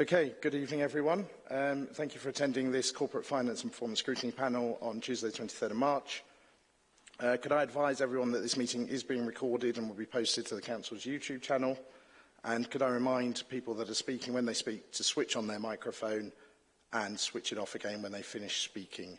Okay, good evening everyone. Um, thank you for attending this Corporate Finance and Performance Scrutiny Panel on Tuesday 23rd of March. Uh, could I advise everyone that this meeting is being recorded and will be posted to the Council's YouTube channel? And could I remind people that are speaking when they speak to switch on their microphone and switch it off again when they finish speaking?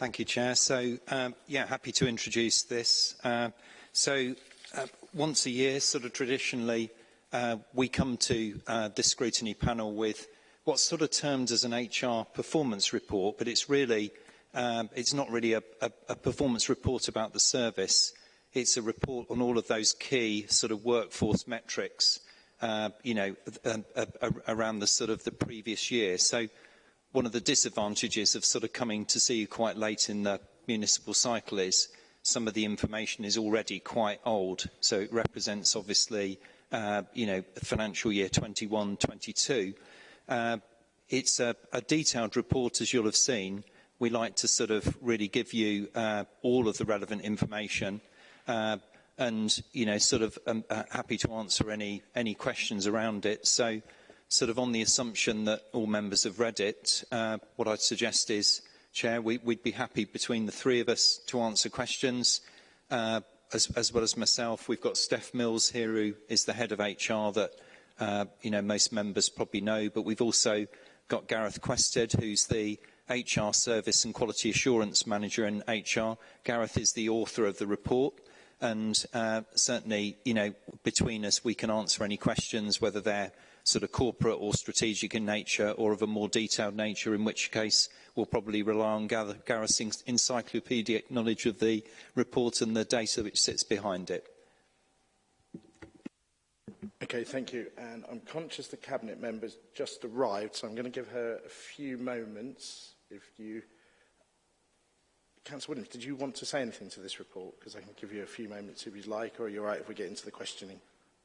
Thank you, Chair. So, um, yeah, happy to introduce this. Uh, so, uh, once a year, sort of traditionally, uh, we come to uh, this scrutiny panel with what's sort of termed as an HR performance report, but it's really, um, it's not really a, a, a performance report about the service. It's a report on all of those key sort of workforce metrics, uh, you know, uh, uh, around the sort of the previous year. So one of the disadvantages of sort of coming to see you quite late in the municipal cycle is some of the information is already quite old. So it represents obviously, uh, you know, financial year 21, 22. Uh, it's a, a, detailed report, as you'll have seen. We like to sort of really give you uh, all of the relevant information uh, and, you know, sort of um, uh, happy to answer any, any questions around it. So sort of on the assumption that all members have read it, uh, what I'd suggest is, Chair, we, would be happy between the three of us to answer questions. Uh, as, as, well as myself, we've got Steph Mills here, who is the head of HR that uh, you know, most members probably know, but we've also got Gareth Quested, who's the HR Service and Quality Assurance Manager in HR. Gareth is the author of the report, and uh, certainly, you know, between us, we can answer any questions, whether they're sort of corporate or strategic in nature or of a more detailed nature, in which case we'll probably rely on Gareth's encyclopedic knowledge of the report and the data which sits behind it. Okay, thank you. And I'm conscious the Cabinet member's just arrived, so I'm going to give her a few moments. If you... Councillor Williams, did you want to say anything to this report? Because I can give you a few moments if you'd like, or are you're right if we get into the questioning.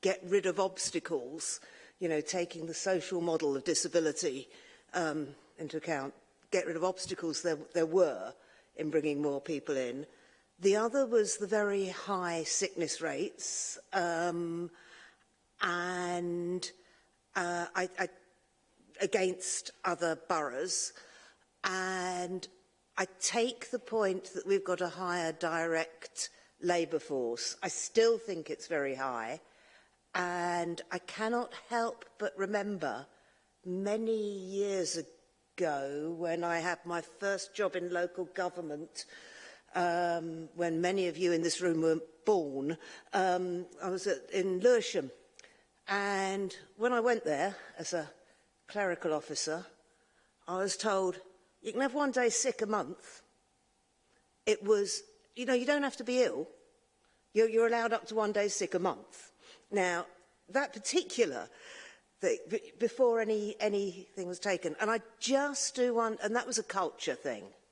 get rid of obstacles, you know, taking the social model of disability um, into account, get rid of obstacles there, there were in bringing more people in. The other was the very high sickness rates. Um, and uh, I, I, against other boroughs. And I take the point that we've got a higher direct labour force. I still think it's very high. And I cannot help but remember many years ago when I had my first job in local government, um, when many of you in this room were born, um, I was at, in Lewisham And when I went there as a clerical officer, I was told, you can have one day sick a month. It was, you know, you don't have to be ill. You're, you're allowed up to one day sick a month. Now, that particular thing, before any, anything was taken, and I just do one, and that was a culture thing.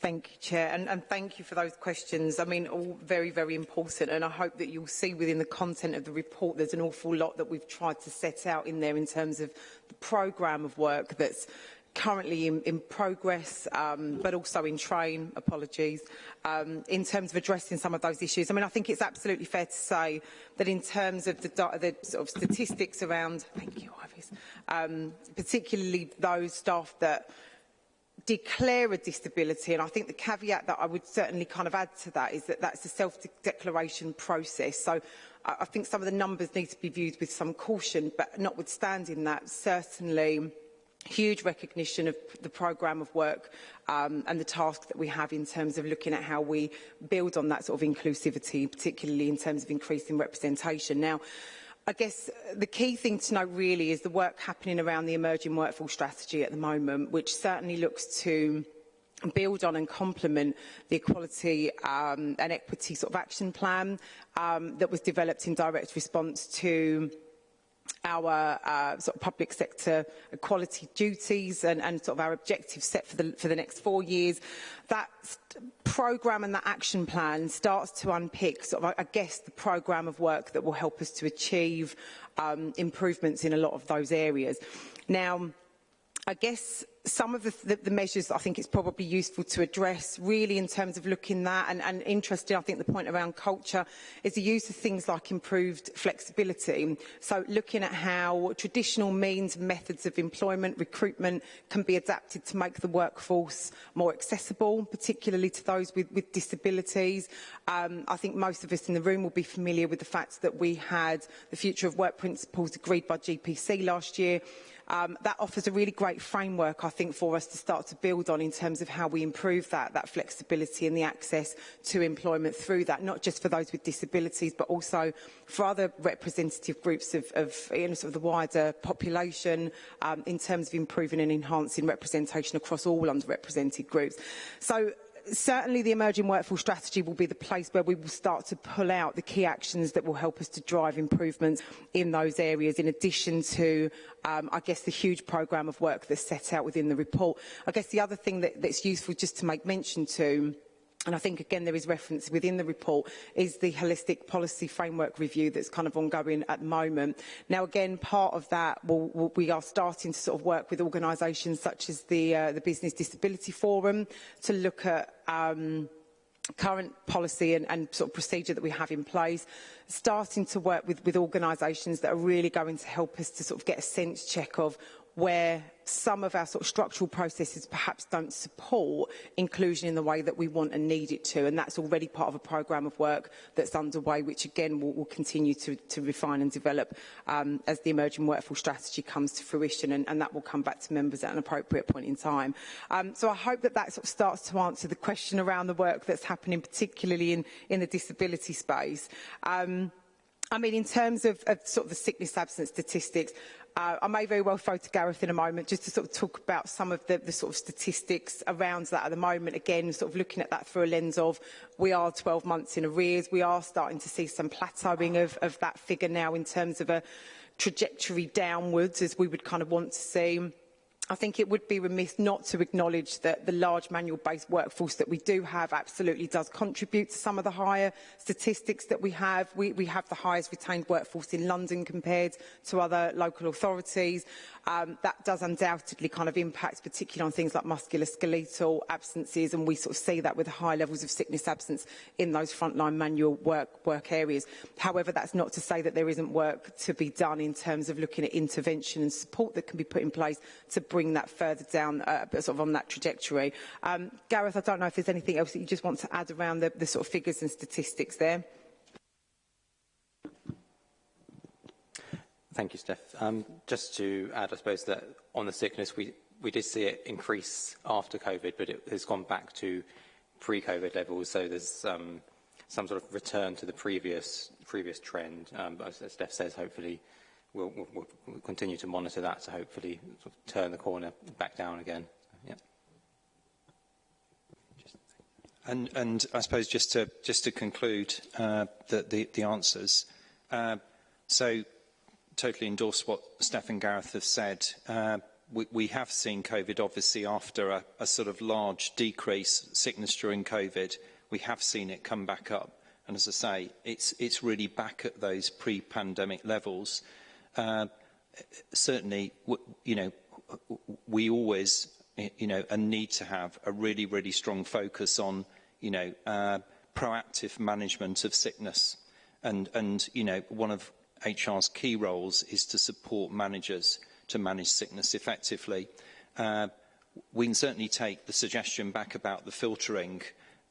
Thank you, Chair, and, and, thank you for those questions. I mean, all very, very important, and I hope that you'll see within the content of the report there's an awful lot that we've tried to set out in there in terms of the programme of work that's currently in, in progress, um, but also in train, apologies, um, in terms of addressing some of those issues. I mean, I think it's absolutely fair to say that in terms of the, the sort of statistics around, thank you, Ivis, um, particularly those staff that declare a disability and I think the caveat that I would certainly kind of add to that is that that's a self-declaration process so I, I think some of the numbers need to be viewed with some caution but notwithstanding that certainly huge recognition of the programme of work um, and the task that we have in terms of looking at how we build on that sort of inclusivity, particularly in terms of increasing representation. Now, I guess the key thing to know really is the work happening around the emerging workforce strategy at the moment, which certainly looks to build on and complement the equality um, and equity sort of action plan um, that was developed in direct response to our uh, sort of public sector quality duties and, and sort of our objectives set for the, for the next four years. That programme and that action plan starts to unpick, sort of, I guess, the programme of work that will help us to achieve um, improvements in a lot of those areas. Now, I guess some of the, the, the measures I think it's probably useful to address really in terms of looking that and, and interesting I think the point around culture is the use of things like improved flexibility so looking at how traditional means and methods of employment recruitment can be adapted to make the workforce more accessible particularly to those with, with disabilities um, I think most of us in the room will be familiar with the fact that we had the future of work principles agreed by GPC last year Um, that offers a really great framework, I think, for us to start to build on in terms of how we improve that, that flexibility and the access to employment through that, not just for those with disabilities, but also for other representative groups of, of, you know, sort of the wider population um, in terms of improving and enhancing representation across all underrepresented groups. So certainly the emerging workforce strategy will be the place where we will start to pull out the key actions that will help us to drive improvements in those areas in addition to um, I guess the huge programme of work that's set out within the report. I guess the other thing that, that's useful just to make mention to and I think again there is reference within the report, is the holistic policy framework review that's kind of ongoing at the moment. Now again, part of that, will, will, we are starting to sort of work with organisations such as the, uh, the Business Disability Forum to look at um, current policy and, and sort of procedure that we have in place, starting to work with, with organisations that are really going to help us to sort of get a sense check of where some of our sort of structural processes perhaps don't support inclusion in the way that we want and need it to. And that's already part of a programme of work that's underway, which again will, will continue to, to, refine and develop um, as the emerging workforce strategy comes to fruition. And, and, that will come back to members at an appropriate point in time. Um, so I hope that that sort of starts to answer the question around the work that's happening, particularly in, in the disability space. Um, I mean, in terms of, of, sort of the sickness absence statistics, Uh, I may very well throw to Gareth in a moment just to sort of talk about some of the, the sort of statistics around that at the moment. Again, sort of looking at that through a lens of we are 12 months in arrears. We are starting to see some plateauing of, of that figure now in terms of a trajectory downwards as we would kind of want to see. I think it would be remiss not to acknowledge that the large manual-based workforce that we do have absolutely does contribute to some of the higher statistics that we have. We, we have the highest retained workforce in London compared to other local authorities. Um, that does undoubtedly kind of impact particularly on things like musculoskeletal absences and we sort of see that with high levels of sickness absence in those frontline manual work, work areas. However, that's not to say that there isn't work to be done in terms of looking at intervention and support that can be put in place to bring that further down uh, sort of on that trajectory. Um, Gareth, I don't know if there's anything else that you just want to add around the, the sort of figures and statistics there. Thank you, Steph. Um, just to add, I suppose that on the sickness, we, we did see it increase after COVID, but it has gone back to pre-COVID levels. So there's um, some sort of return to the previous previous trend. Um, but as Steph says, hopefully we'll, we'll, we'll, continue to monitor that to hopefully sort of turn the corner back down again. And, and I suppose just to just to conclude uh, the, the, the answers. Uh, so totally endorse what Stephen Gareth has said. Uh, we, we have seen COVID, obviously, after a, a sort of large decrease, sickness during COVID, we have seen it come back up. And as I say, it's, it's really back at those pre-pandemic levels. Uh, certainly, you know, we always, you know, and need to have a really, really strong focus on, you know, uh, proactive management of sickness. And, and you know, one of HR's key roles is to support managers to manage sickness effectively. Uh, we can certainly take the suggestion back about the filtering.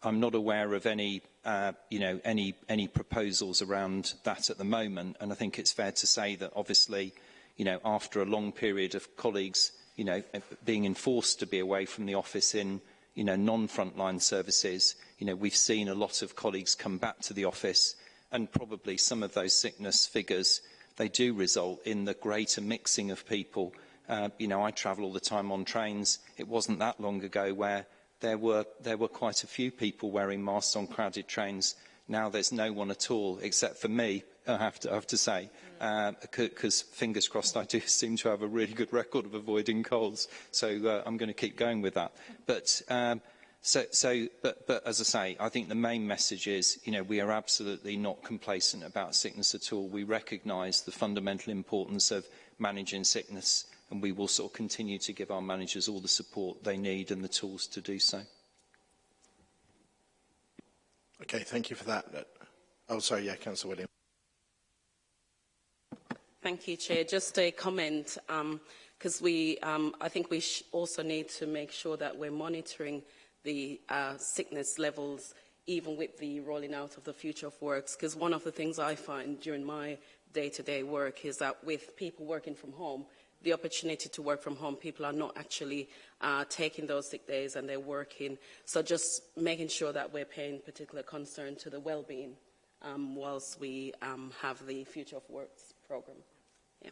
I'm not aware of any, uh, you know, any, any proposals around that at the moment. And I think it's fair to say that obviously, you know, after a long period of colleagues, you know, uh, being enforced to be away from the office in, you know, non-frontline services, you know, we've seen a lot of colleagues come back to the office and probably some of those sickness figures, they do result in the greater mixing of people. Uh, you know, I travel all the time on trains. It wasn't that long ago where there were, there were quite a few people wearing masks on crowded trains. Now there's no one at all, except for me, I have to, I have to say, because uh, fingers crossed I do seem to have a really good record of avoiding colds. So uh, I'm going to keep going with that. But um, So, so but, but as I say, I think the main message is, you know, we are absolutely not complacent about sickness at all. We recognise the fundamental importance of managing sickness and we will sort of continue to give our managers all the support they need and the tools to do so. Okay, thank you for that. Uh, oh, sorry, yeah, Councillor William. Thank you, Chair. Just a comment, because um, we, um, I think we also need to make sure that we're monitoring the uh, sickness levels, even with the rolling out of the future of works. Because one of the things I find during my day-to-day -day work is that with people working from home, the opportunity to work from home, people are not actually uh, taking those sick days and they're working. So just making sure that we're paying particular concern to the well-being um, whilst we um, have the Future of Works programme. Yeah.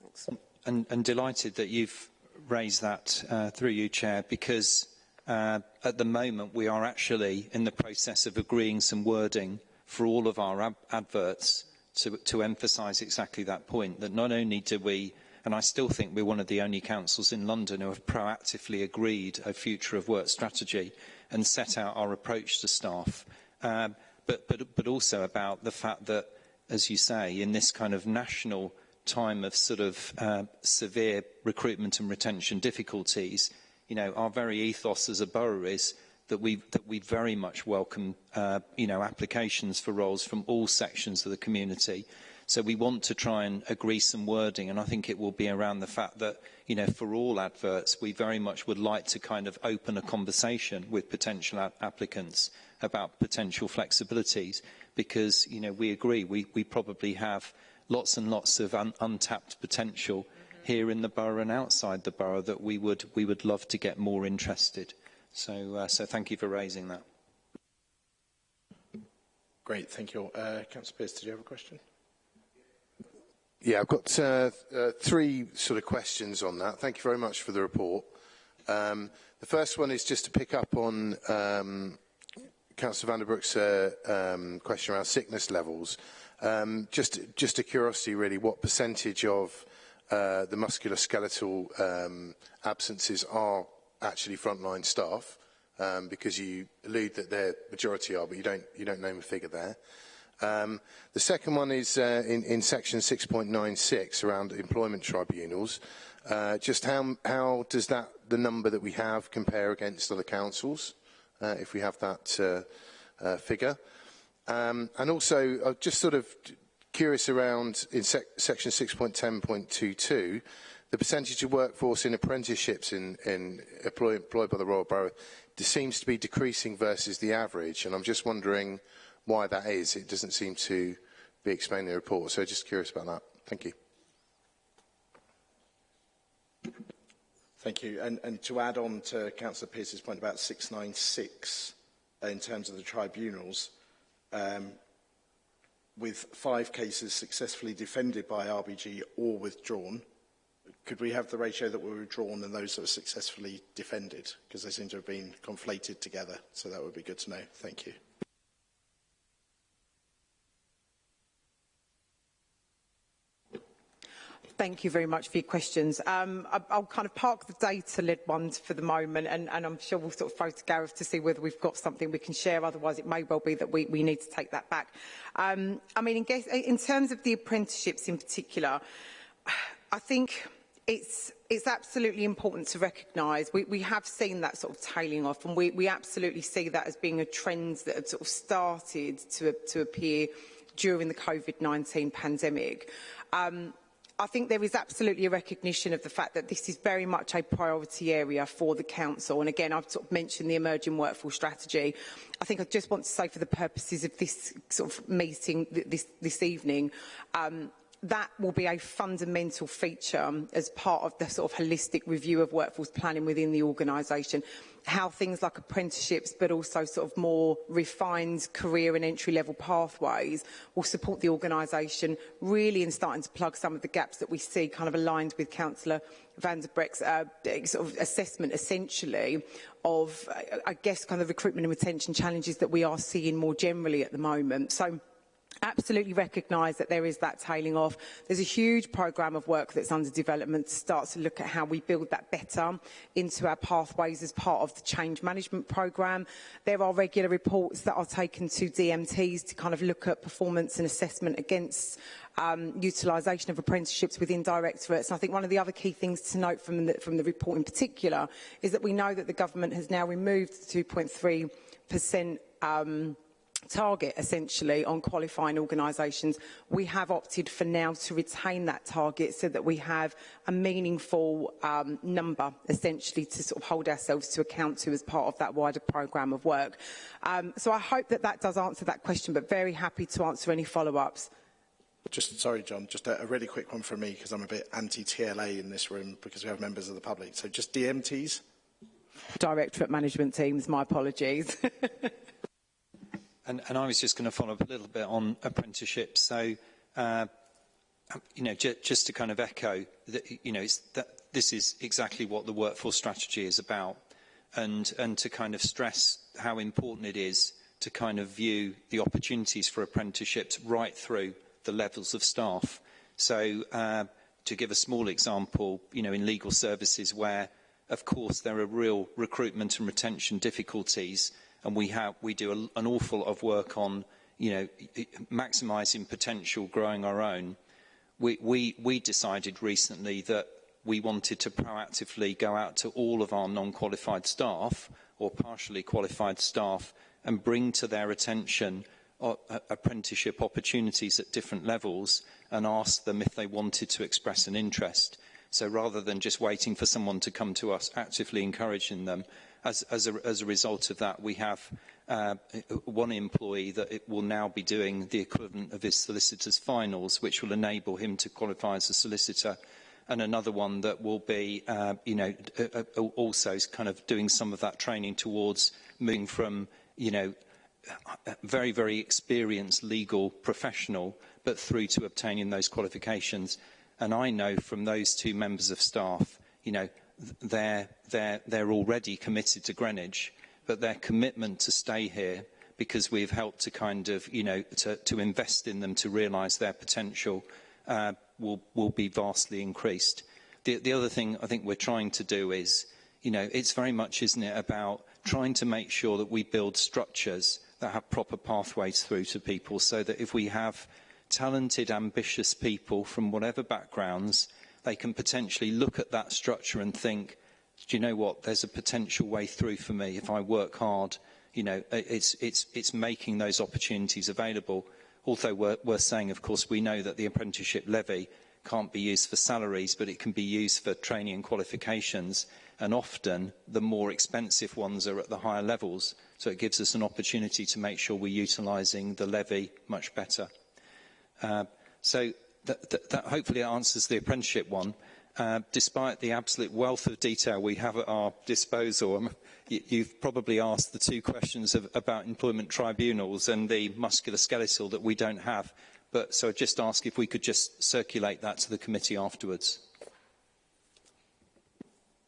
Thanks. Um, and, and delighted that you've raised that uh, through you, Chair, because uh, at the moment we are actually in the process of agreeing some wording for all of our ab adverts to, to emphasise exactly that point, that not only do we and I still think we're one of the only councils in London who have proactively agreed a future of work strategy and set out our approach to staff. Um, but, but, but also about the fact that, as you say, in this kind of national time of sort of uh, severe recruitment and retention difficulties, you know, our very ethos as a borough is that we that we very much welcome, uh, you know, applications for roles from all sections of the community. So we want to try and agree some wording, and I think it will be around the fact that, you know, for all adverts, we very much would like to kind of open a conversation with potential applicants about potential flexibilities, because, you know, we agree, we, we probably have lots and lots of un untapped potential mm -hmm. here in the borough and outside the borough that we would, we would love to get more interested. So, uh, so thank you for raising that. Great, thank you all. Uh, Councillor Pearce, did you have a question? Yeah, I've got uh, uh, three sort of questions on that. Thank you very much for the report. Um, the first one is just to pick up on um, Councillor Vanderbroek's uh, um, question around sickness levels. Um, just, just a curiosity, really, what percentage of uh, the musculoskeletal um, absences are actually frontline staff? Um, because you allude that their majority are, but you don't, you don't name a figure there. Um, the second one is uh, in, in, section 6.96 around employment tribunals. Uh, just how, how, does that, the number that we have compare against other councils, uh, if we have that uh, uh, figure? Um, and also, I'm uh, just sort of curious around in sec section 6.10.22, the percentage of workforce in apprenticeships in, in employed by the Royal Borough seems to be decreasing versus the average. And I'm just wondering, why that is. It doesn't seem to be explained in the report. So just curious about that. Thank you. Thank you. And, and to add on to Councillor Pearce's point about 696 uh, in terms of the tribunals, um, with five cases successfully defended by RBG or withdrawn, could we have the ratio that were withdrawn and those that were successfully defended? Because they seem to have been conflated together. So that would be good to know. Thank you. Thank you very much for your questions. Um, I, I'll kind of park the data lid ones for the moment, and, and, I'm sure we'll sort of throw to Gareth to see whether we've got something we can share. Otherwise, it may well be that we, we need to take that back. Um, I mean, in, guess, in terms of the apprenticeships in particular, I think it's it's absolutely important to recognise we, we have seen that sort of tailing off and we, we absolutely see that as being a trend that had sort of started to, to appear during the COVID-19 pandemic. Um, I think there is absolutely a recognition of the fact that this is very much a priority area for the council. And again, I've sort of mentioned the emerging workforce strategy. I think I just want to say for the purposes of this sort of meeting this, this evening, um, that will be a fundamental feature um, as part of the sort of holistic review of workforce planning within the organisation how things like apprenticeships, but also sort of more refined career and entry-level pathways will support the organisation really in starting to plug some of the gaps that we see kind of aligned with Councillor Van der Breck's uh, sort of assessment essentially of, I guess, kind of recruitment and retention challenges that we are seeing more generally at the moment. So absolutely recognise that there is that tailing off. There's a huge programme of work that's under development to start to look at how we build that better into our pathways as part of the change management programme. There are regular reports that are taken to DMTs to kind of look at performance and assessment against um, utilisation of apprenticeships within directorates. And I think one of the other key things to note from the, from the report in particular is that we know that the government has now removed the 2.3% um, target essentially on qualifying organisations. We have opted for now to retain that target so that we have a meaningful um, number essentially to sort of hold ourselves to account to as part of that wider programme of work. Um, so I hope that that does answer that question, but very happy to answer any follow-ups. Just sorry, John, just a, a really quick one from me because I'm a bit anti-TLA in this room because we have members of the public. So just DMTs? Directorate Management Teams, my apologies. And, and, I was just going to follow up a little bit on apprenticeships. So, uh, you know, just to kind of echo, that, you know, that this is exactly what the workforce strategy is about, and and to kind of stress how important it is to kind of view the opportunities for apprenticeships right through the levels of staff. So, uh, to give a small example, you know, in legal services where, of course, there are real recruitment and retention difficulties and we have we do a, an awful lot of work on you know maximizing potential growing our own we we we decided recently that we wanted to proactively go out to all of our non-qualified staff or partially qualified staff and bring to their attention uh, apprenticeship opportunities at different levels and ask them if they wanted to express an interest. So rather than just waiting for someone to come to us, actively encouraging them as, as, a, as a result of that, we have uh, one employee that it will now be doing the equivalent of his solicitor's finals, which will enable him to qualify as a solicitor, and another one that will be, uh, you know, uh, also kind of doing some of that training towards moving from, you know, very, very experienced legal professional, but through to obtaining those qualifications. And I know from those two members of staff, you know, they're, they're, they're already committed to Greenwich, but their commitment to stay here because we've helped to kind of, you know, to, to invest in them to realize their potential uh, will, will be vastly increased. The, the other thing I think we're trying to do is, you know, it's very much, isn't it, about trying to make sure that we build structures that have proper pathways through to people so that if we have talented, ambitious people from whatever backgrounds they can potentially look at that structure and think, do you know what, there's a potential way through for me if I work hard. You know, it's, it's, it's making those opportunities available. Although worth saying, of course, we know that the apprenticeship levy can't be used for salaries, but it can be used for training and qualifications. And often the more expensive ones are at the higher levels. So it gives us an opportunity to make sure we're utilising the levy much better. Uh, so that, that, hopefully answers the apprenticeship one. Uh, despite the absolute wealth of detail we have at our disposal, um, you've probably asked the two questions of, about employment tribunals and the musculoskeletal that we don't have. But so I just ask if we could just circulate that to the committee afterwards.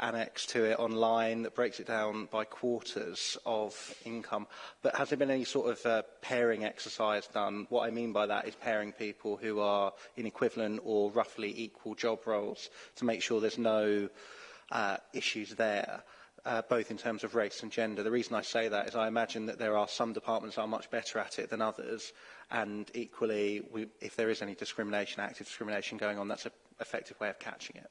annex to it online that breaks it down by quarters of income. But has there been any sort of uh, pairing exercise done? What I mean by that is pairing people who are in equivalent or roughly equal job roles to make sure there's no uh, issues there. uh, both in terms of race and gender. The reason I say that is I imagine that there are some departments that are much better at it than others, and equally, we, if there is any discrimination, active discrimination going on, that's an effective way of catching it.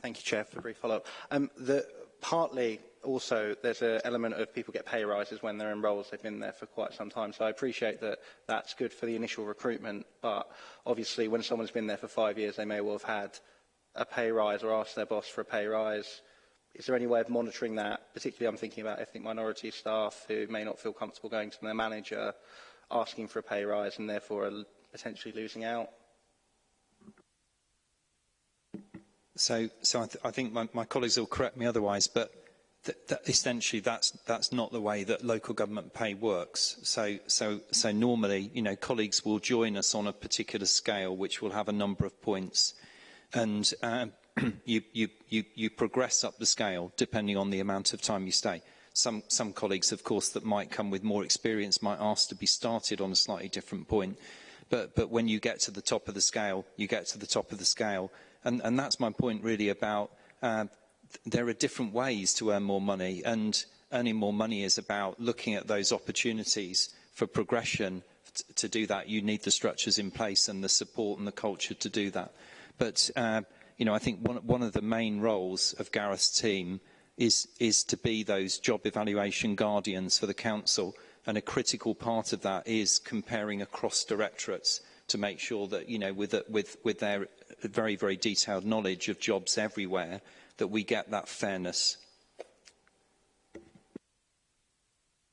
Thank you, Chair, for the brief follow-up. Um, the, partly also there's an element of people get pay rises when they're in roles they've been there for quite some time so I appreciate that that's good for the initial recruitment but obviously when someone's been there for five years they may well have had a pay rise or asked their boss for a pay rise Is there any way of monitoring that? Particularly, I'm thinking about ethnic minority staff who may not feel comfortable going to their manager, asking for a pay rise, and therefore are potentially losing out. So, so I, th I think my, my, colleagues will correct me otherwise, but th essentially that's that's not the way that local government pay works. So, so, so normally, you know, colleagues will join us on a particular scale, which will have a number of points, and uh, you, you, you, you, progress up the scale depending on the amount of time you stay. Some, some colleagues, of course, that might come with more experience might ask to be started on a slightly different point. But, but when you get to the top of the scale, you get to the top of the scale. And, and that's my point really about uh, there are different ways to earn more money. And earning more money is about looking at those opportunities for progression. To do that, you need the structures in place and the support and the culture to do that. But uh, you know, I think one, one of the main roles of Gareth's team is, is to be those job evaluation guardians for the council and a critical part of that is comparing across directorates to make sure that you know with with with their very very detailed knowledge of jobs everywhere that we get that fairness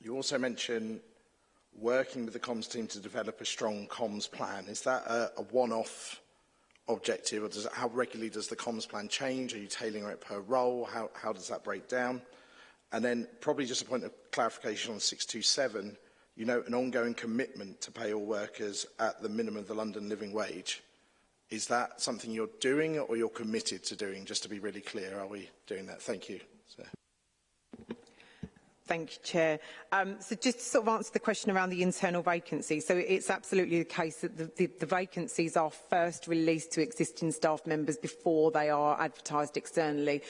you also mention working with the comms team to develop a strong comms plan. Is that a, a one-off objective or does it, how regularly does the comms plan change? Are you tailoring it per role? How, how does that break down? And then probably just a point of clarification on 627, you know, an ongoing commitment to pay all workers at the minimum of the London living wage. Is that something you're doing or you're committed to doing? Just to be really clear, are we doing that? Thank you. So. Thank you, Chair. Um, so just to sort of answer the question around the internal vacancy. So it's absolutely the case that the, the, the vacancies are first released to existing staff members before they are advertised externally.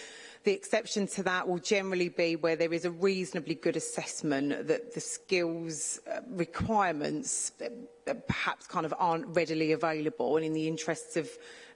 The exception to that will generally be where there is a reasonably good assessment that the skills uh, requirements uh, perhaps kind of aren't readily available and in the interests of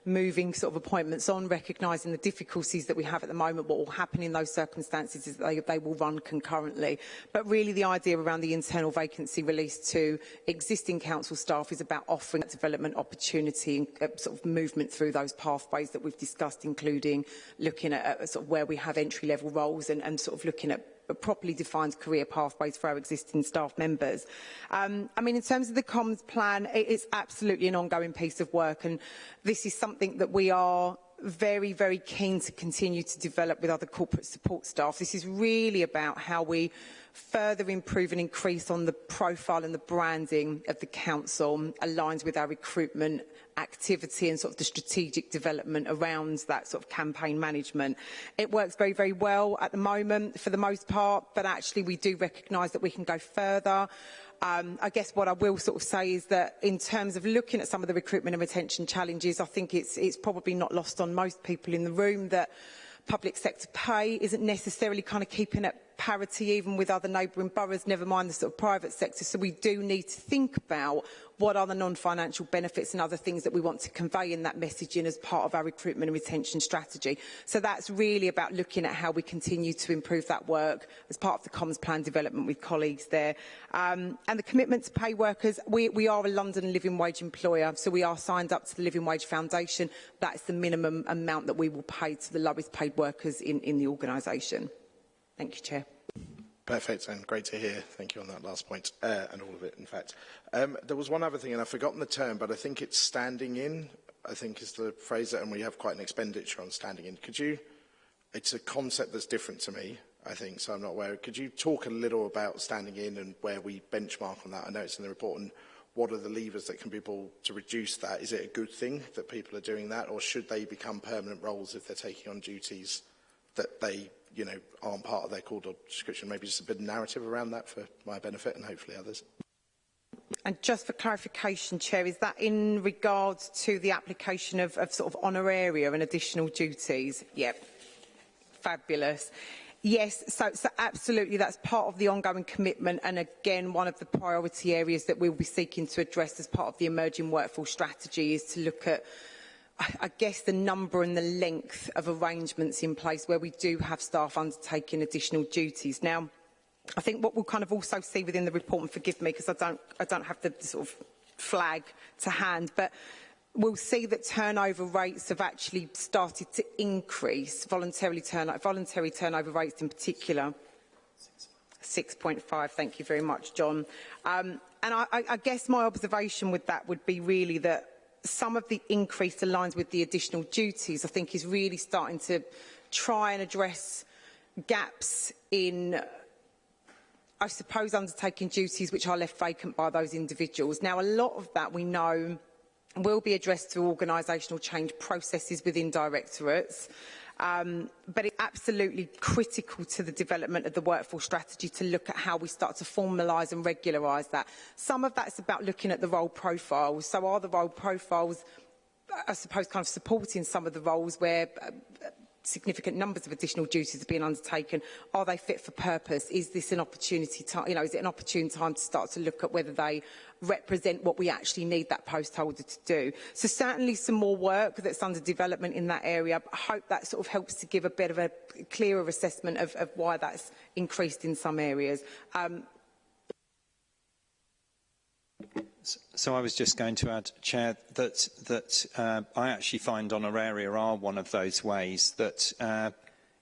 moving sort of appointments on, recognising the difficulties that we have at the moment. What will happen in those circumstances is they, they will run concurrently. But really the idea around the internal vacancy release to existing council staff is about offering that development opportunity and uh, sort of movement through those pathways that we've discussed, including looking at, at sort of where we have entry level roles and, and sort of looking at properly defined career pathways for our existing staff members. Um, I mean, in terms of the comms plan, it is absolutely an ongoing piece of work, and this is something that we are very, very keen to continue to develop with other corporate support staff. This is really about how we further improve and increase on the profile and the branding of the council aligned with our recruitment activity and sort of the strategic development around that sort of campaign management. It works very, very well at the moment for the most part, but actually we do recognise that we can go further. Um, I guess what I will sort of say is that in terms of looking at some of the recruitment and retention challenges, I think it's, it's probably not lost on most people in the room that public sector pay isn't necessarily kind of keeping it parity even with other neighbouring boroughs, never mind the sort of private sector. So we do need to think about what are the non-financial benefits and other things that we want to convey in that messaging as part of our recruitment and retention strategy. So that's really about looking at how we continue to improve that work as part of the comms plan development with colleagues there. Um, and the commitment to pay workers, we, we are a London living wage employer, so we are signed up to the Living Wage Foundation. That's the minimum amount that we will pay to the lowest paid workers in, in the organisation. Thank you, Chair. Perfect and great to hear. Thank you on that last point uh, and all of it, in fact. Um, there was one other thing, and I've forgotten the term, but I think it's standing in, I think is the phrase, and we have quite an expenditure on standing in. Could you, it's a concept that's different to me, I think, so I'm not aware. Could you talk a little about standing in and where we benchmark on that? I know it's in the report, and what are the levers that can be pulled to reduce that? Is it a good thing that people are doing that, or should they become permanent roles if they're taking on duties that they you know, aren't part of their call job description. Maybe just a bit of narrative around that for my benefit and hopefully others. And just for clarification, Chair, is that in regards to the application of, of sort of honoraria and additional duties? Yep. Fabulous. Yes, so, so absolutely, that's part of the ongoing commitment and again, one of the priority areas that we'll be seeking to address as part of the emerging workforce strategy is to look at I guess the number and the length of arrangements in place where we do have staff undertaking additional duties. Now, I think what we'll kind of also see within the report, and forgive me because I don't, I don't have the sort of flag to hand, but we'll see that turnover rates have actually started to increase, voluntarily voluntary turnover rates in particular. 6.5, thank you very much, John. Um, and I, I guess my observation with that would be really that some of the increase aligns with the additional duties, I think is really starting to try and address gaps in I suppose undertaking duties which are left vacant by those individuals. Now a lot of that we know will be addressed through organisational change processes within directorates Um, but it's absolutely critical to the development of the workforce strategy to look at how we start to formalise and regularise that. Some of that's about looking at the role profiles. So are the role profiles, uh, I suppose, kind of supporting some of the roles where uh, significant numbers of additional duties are being undertaken. Are they fit for purpose? Is this an opportunity time, you know, is it an opportune time to start to look at whether they represent what we actually need that post holder to do. So certainly some more work that's under development in that area. I hope that sort of helps to give a bit of a clearer assessment of, of why that's increased in some areas. Um, So I was just going to add, Chair, that that uh, I actually find honoraria are one of those ways that uh,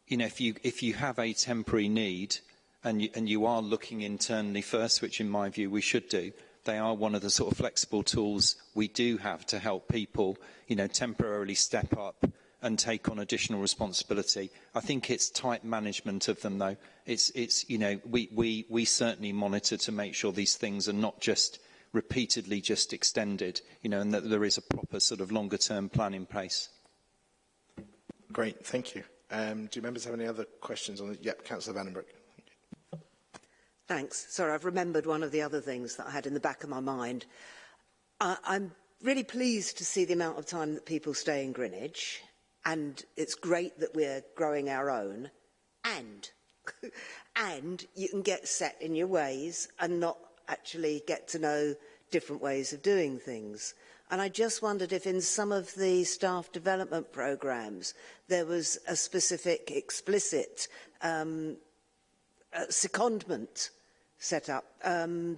you know if you if you have a temporary need and you, and you are looking internally first, which in my view we should do, they are one of the sort of flexible tools we do have to help people, you know, temporarily step up and take on additional responsibility. I think it's tight management of them though. It's, it's you know, we, we, we certainly monitor to make sure these things are not just repeatedly just extended, you know, and that there is a proper sort of longer term plan in place. Great, thank you. Um, do members have any other questions on the, yep, Councillor Vandenbroek. Thanks. Sorry, I've remembered one of the other things that I had in the back of my mind. I, I'm really pleased to see the amount of time that people stay in Greenwich, and it's great that we're growing our own, and and you can get set in your ways and not actually get to know different ways of doing things. And I just wondered if in some of the staff development programs there was a specific explicit um, uh, secondment set up, um,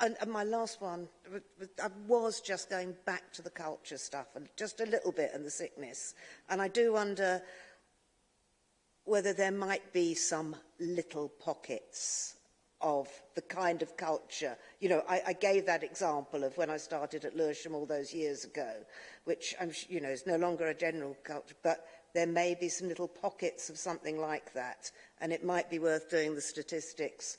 And, and my last one, I was just going back to the culture stuff, and just a little bit, and the sickness. And I do wonder whether there might be some little pockets of the kind of culture. You know, I, I gave that example of when I started at Lewisham all those years ago, which, I'm, you know, is no longer a general culture, but there may be some little pockets of something like that, and it might be worth doing the statistics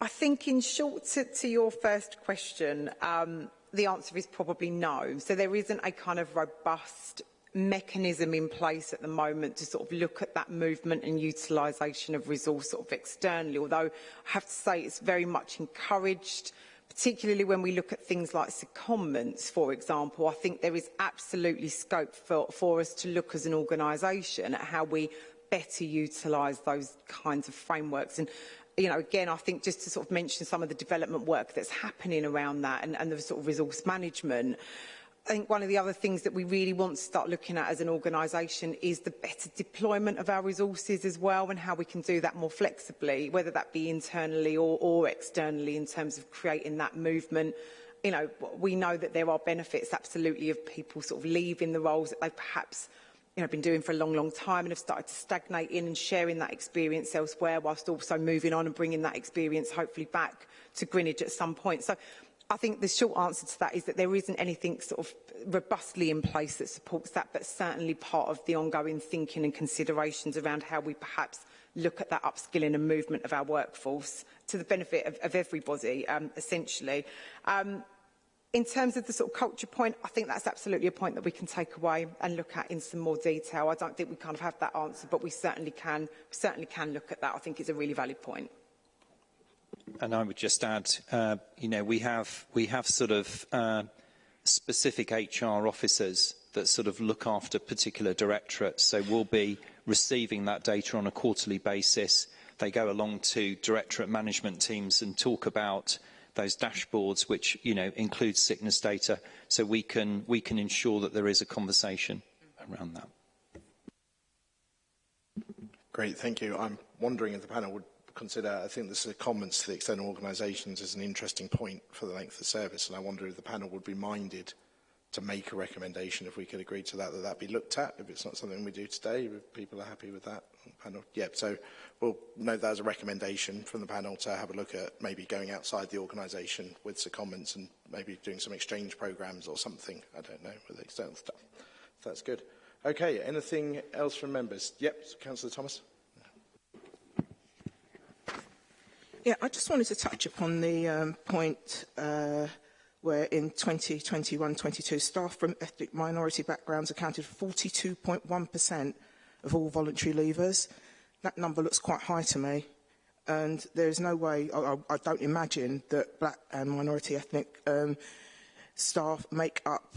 I think in short to, to your first question, um, the answer is probably no. So there isn't a kind of robust mechanism in place at the moment to sort of look at that movement and utilisation of resource sort of externally, although I have to say it's very much encouraged particularly when we look at things like secondments, for example, I think there is absolutely scope for, for us to look as an organisation at how we better utilise those kinds of frameworks. And you know, again, I think just to sort of mention some of the development work that's happening around that and, and the sort of resource management, I think one of the other things that we really want to start looking at as an organisation is the better deployment of our resources as well and how we can do that more flexibly, whether that be internally or, or externally in terms of creating that movement you know, we know that there are benefits absolutely of people sort of leaving the roles that they perhaps you know, been doing for a long, long time and have started to stagnate in and sharing that experience elsewhere whilst also moving on and bringing that experience hopefully back to Greenwich at some point. So I think the short answer to that is that there isn't anything sort of robustly in place that supports that, but certainly part of the ongoing thinking and considerations around how we perhaps look at that upskilling and movement of our workforce to the benefit of, of everybody, um, essentially. Um, In terms of the sort of culture point, I think that's absolutely a point that we can take away and look at in some more detail. I don't think we kind of have that answer, but we certainly can, certainly can look at that. I think it's a really valid point. And I would just add, uh, you know, we have we have sort of uh, specific HR officers that sort of look after particular directorates. So we'll be receiving that data on a quarterly basis. They go along to directorate management teams and talk about those dashboards, which you know includes sickness data, so we can we can ensure that there is a conversation around that. Great, thank you. I'm wondering if the panel would consider, I think this, is a comments to the external organisations is an interesting point for the length of service, and I wonder if the panel would be minded to make a recommendation if we could agree to that, that that be looked at. If it's not something we do today, if people are happy with that panel. Yep, so we'll note that as a recommendation from the panel to have a look at maybe going outside the organisation with some comments and maybe doing some exchange programmes or something. I don't know, with external stuff. that's good. Okay, anything else from members? Yep, Councillor Thomas. Yeah, I just wanted to touch upon the um, point uh, where in 2021-22, staff from ethnic minority backgrounds accounted for 42.1% of all voluntary leavers. That number looks quite high to me. And there is no way, I, I don't imagine, that black and minority ethnic um, staff make up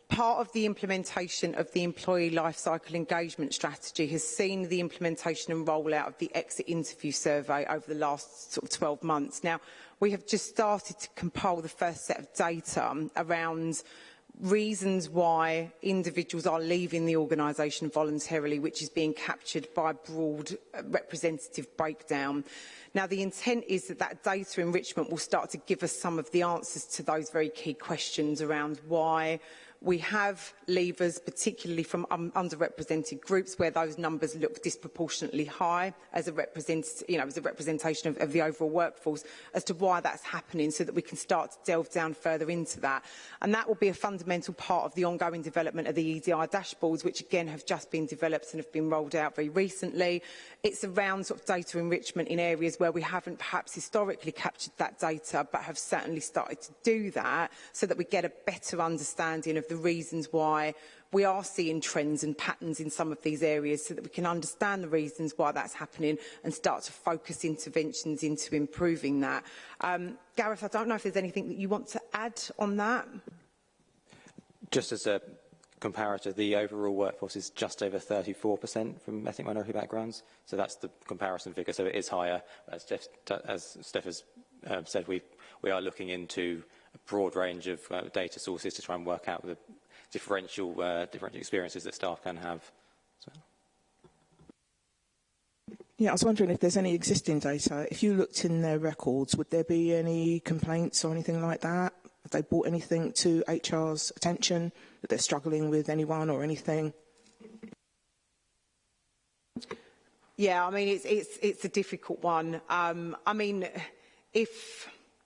part of the implementation of the Employee life cycle Engagement Strategy has seen the implementation and rollout of the exit interview survey over the last sort of 12 months. Now, we have just started to compile the first set of data around reasons why individuals are leaving the organisation voluntarily, which is being captured by a broad uh, representative breakdown. Now, the intent is that that data enrichment will start to give us some of the answers to those very key questions around why, We have levers, particularly from um, underrepresented groups, where those numbers look disproportionately high as a, you know, as a representation of, of the overall workforce, as to why that's happening, so that we can start to delve down further into that. And that will be a fundamental part of the ongoing development of the EDI dashboards, which again have just been developed and have been rolled out very recently. It's around sort of data enrichment in areas where we haven't perhaps historically captured that data, but have certainly started to do that so that we get a better understanding of the reasons why we are seeing trends and patterns in some of these areas so that we can understand the reasons why that's happening and start to focus interventions into improving that. Um, Gareth, I don't know if there's anything that you want to add on that. Just as a comparator, the overall workforce is just over 34% from ethnic minority backgrounds. So that's the comparison figure. So it is higher. As, Jeff, as Steph has um, said, we, we are looking into a broad range of uh, data sources to try and work out the differential, uh, experiences that staff can have Yeah, I was wondering if there's any existing data. If you looked in their records, would there be any complaints or anything like that? Have they brought anything to HR's attention that they're struggling with anyone or anything? Yeah, I mean, it's, it's, it's a difficult one. Um, I mean, if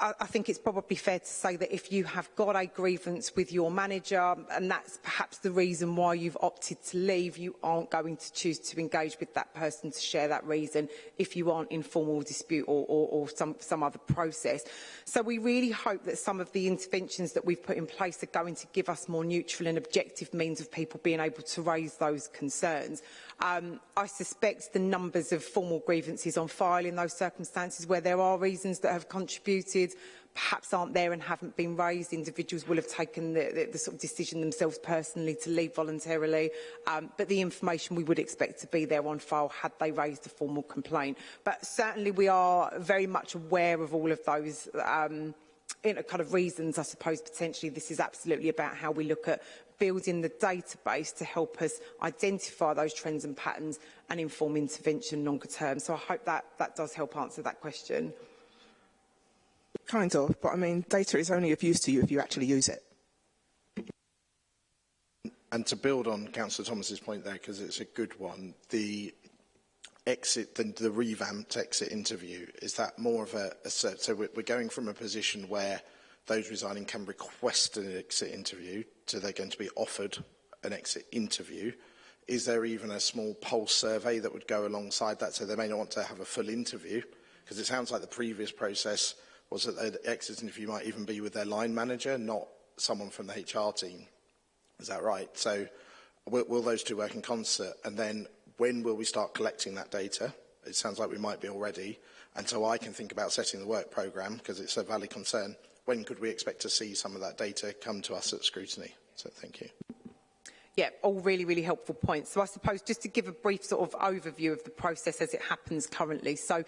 I, I think it's probably fair to say that if you have got a grievance with your manager and that's perhaps the reason why you've opted to leave, you aren't going to choose to engage with that person to share that reason if you aren't in formal dispute or, or, or some, some other process. So we really hope that some of the interventions that we've put in place are going to give us more neutral and objective means of people being able to raise those concerns. Um, I suspect the numbers of formal grievances on file in those circumstances where there are reasons that have contributed perhaps aren't there and haven't been raised. Individuals will have taken the, the, the sort of decision themselves personally to leave voluntarily, um, but the information we would expect to be there on file had they raised a formal complaint. But certainly we are very much aware of all of those um, you know, kind of reasons, I suppose, potentially this is absolutely about how we look at building the database to help us identify those trends and patterns and inform intervention longer term. So I hope that, that does help answer that question. Kind of, but I mean, data is only of use to you if you actually use it. And to build on Councillor Thomas's point there, because it's a good one, the exit, the, the revamped exit interview, is that more of a, a so we're, we're going from a position where those resigning can request an exit interview, so they're going to be offered an exit interview. Is there even a small poll survey that would go alongside that? So they may not want to have a full interview, because it sounds like the previous process was that the exit interview might even be with their line manager, not someone from the HR team. Is that right? So will, will those two work in concert? And then when will we start collecting that data? It sounds like we might be already. And so I can think about setting the work program because it's a valid concern when could we expect to see some of that data come to us at scrutiny? So thank you. Yeah, all really, really helpful points. So I suppose just to give a brief sort of overview of the process as it happens currently. So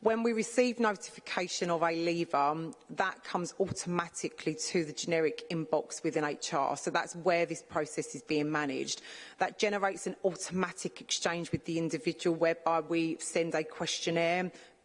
when we receive notification of a lever, um, that comes automatically to the generic inbox within HR. So that's where this process is being managed. That generates an automatic exchange with the individual whereby we send a questionnaire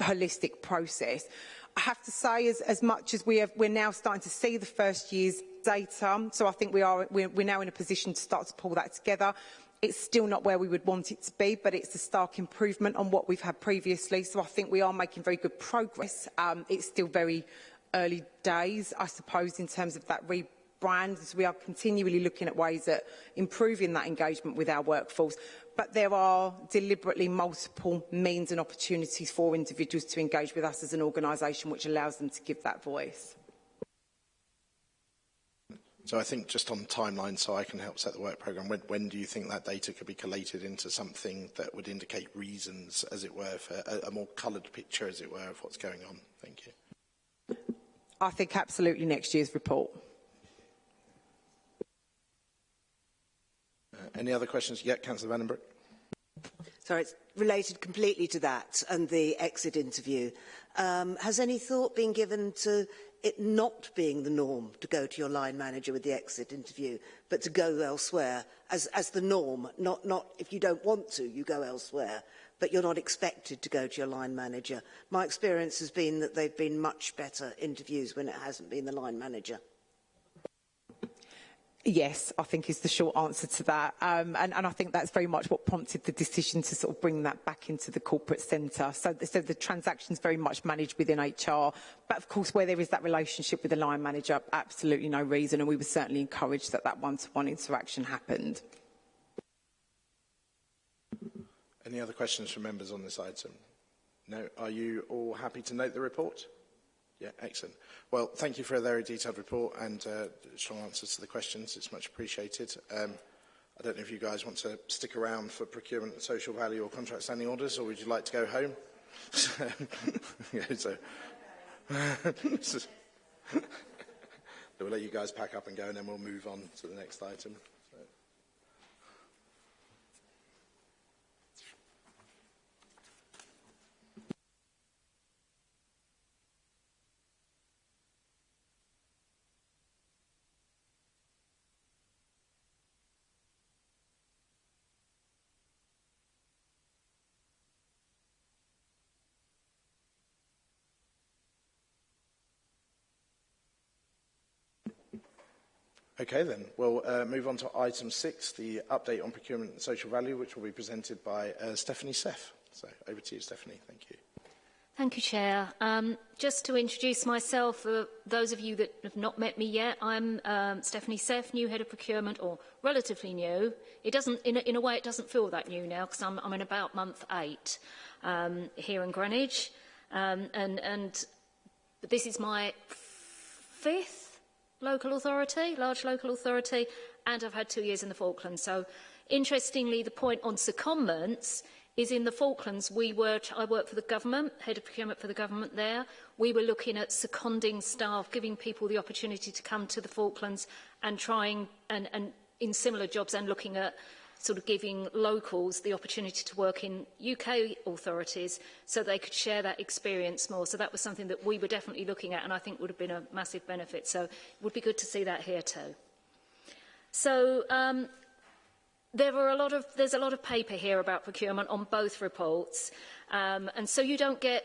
holistic process. I have to say, as, as much as we have, we're now starting to see the first year's data, so I think we are, we're, we're now in a position to start to pull that together. It's still not where we would want it to be, but it's a stark improvement on what we've had previously. So I think we are making very good progress. Um, it's still very early days, I suppose, in terms of that rebrand. So we are continually looking at ways at improving that engagement with our workforce but there are deliberately multiple means and opportunities for individuals to engage with us as an organisation which allows them to give that voice. So I think just on timeline, so I can help set the work programme, when, when do you think that data could be collated into something that would indicate reasons, as it were, for a, a more coloured picture, as it were, of what's going on? Thank you. I think absolutely next year's report. Any other questions? yet, Councillor Vandenbroek? Sorry, it's related completely to that and the exit interview. Um, has any thought been given to it not being the norm to go to your line manager with the exit interview, but to go elsewhere as, as the norm, not, not if you don't want to, you go elsewhere, but you're not expected to go to your line manager. My experience has been that they've been much better interviews when it hasn't been the line manager. Yes, I think is the short answer to that. Um, and, and, I think that's very much what prompted the decision to sort of bring that back into the corporate centre. So, so the transaction's very much managed within HR. But of course, where there is that relationship with the line manager, absolutely no reason. And we were certainly encouraged that that one-to-one -one interaction happened. Any other questions from members on this item? No. Are you all happy to note the report? Yeah, excellent. Well, thank you for a very detailed report and uh, strong answers to the questions. It's much appreciated. Um, I don't know if you guys want to stick around for procurement social value or contract standing orders, or would you like to go home? yeah, so, we'll let you guys pack up and go, and then we'll move on to the next item. So. Okay then, we'll uh, move on to item six, the update on procurement and social value, which will be presented by uh, Stephanie Seff. So over to you, Stephanie. Thank you. Thank you, Chair. Um, just to introduce myself, for uh, those of you that have not met me yet, I'm um, Stephanie Seff, new head of procurement, or relatively new. It doesn't, in a, in a way, it doesn't feel that new now because I'm, I'm in about month eight um, here in Greenwich, um, and, and this is my fifth local authority, large local authority, and I've had two years in the Falklands. So interestingly, the point on secondments is in the Falklands, we were, I worked for the government, head of procurement for the government there. We were looking at seconding staff, giving people the opportunity to come to the Falklands and trying and, and in similar jobs and looking at sort of giving locals the opportunity to work in UK authorities so they could share that experience more. So that was something that we were definitely looking at and I think would have been a massive benefit. So it would be good to see that here too. So um, there were a lot of, there's a lot of paper here about procurement on both reports. Um, and so you don't get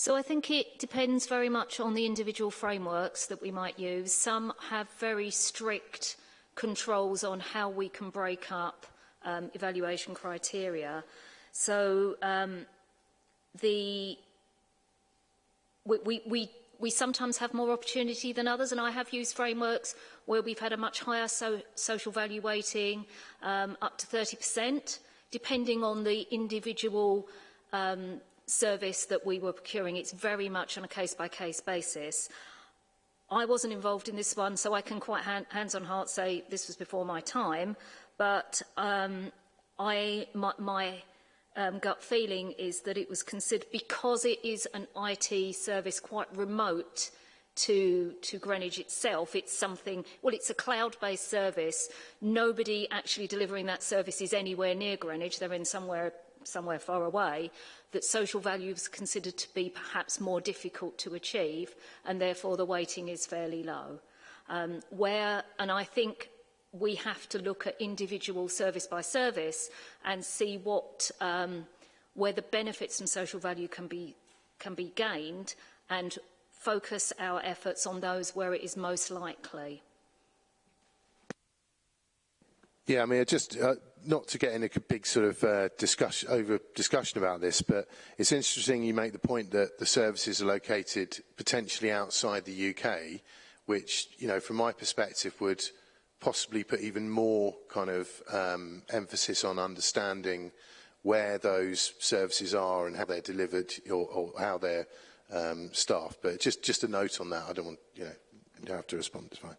So I think it depends very much on the individual frameworks that we might use. Some have very strict controls on how we can break up um, evaluation criteria. So um, the we, we, we, we sometimes have more opportunity than others, and I have used frameworks where we've had a much higher so, social value weighting, um, up to 30%, depending on the individual um, service that we were procuring. It's very much on a case-by-case -case basis. I wasn't involved in this one, so I can quite hand, hands on heart say this was before my time. But um, I, my, my um, gut feeling is that it was considered because it is an IT service quite remote to, to Greenwich itself. It's something, well, it's a cloud-based service. Nobody actually delivering that service is anywhere near Greenwich. They're in somewhere somewhere far away, that social value is considered to be perhaps more difficult to achieve and therefore the weighting is fairly low. Um, where, and I think we have to look at individual service by service and see what, um, where the benefits and social value can be, can be gained and focus our efforts on those where it is most likely. Yeah, I mean, just uh, not to get in a big sort of uh, discussion over discussion about this, but it's interesting you make the point that the services are located potentially outside the UK, which you know from my perspective would possibly put even more kind of um, emphasis on understanding where those services are and how they're delivered or, or how they're um, staffed. But just just a note on that. I don't want you know you don't have to respond. It's fine.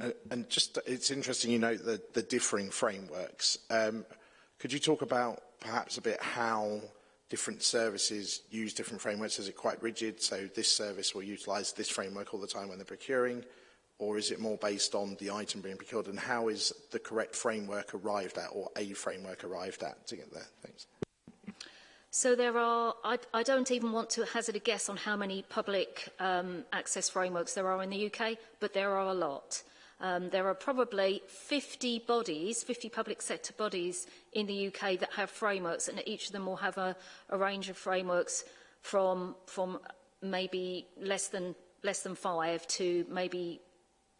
Uh, and just, it's interesting you note the, the differing frameworks. Um, could you talk about perhaps a bit how different services use different frameworks? Is it quite rigid? So this service will utilize this framework all the time when they're procuring, or is it more based on the item being procured? And how is the correct framework arrived at or a framework arrived at to get there? Thanks. So there are, I, I don't even want to hazard a guess on how many public um, access frameworks there are in the UK, but there are a lot. Um, there are probably 50 bodies, 50 public sector bodies in the UK that have frameworks and each of them will have a, a range of frameworks from, from maybe less than, less than five to maybe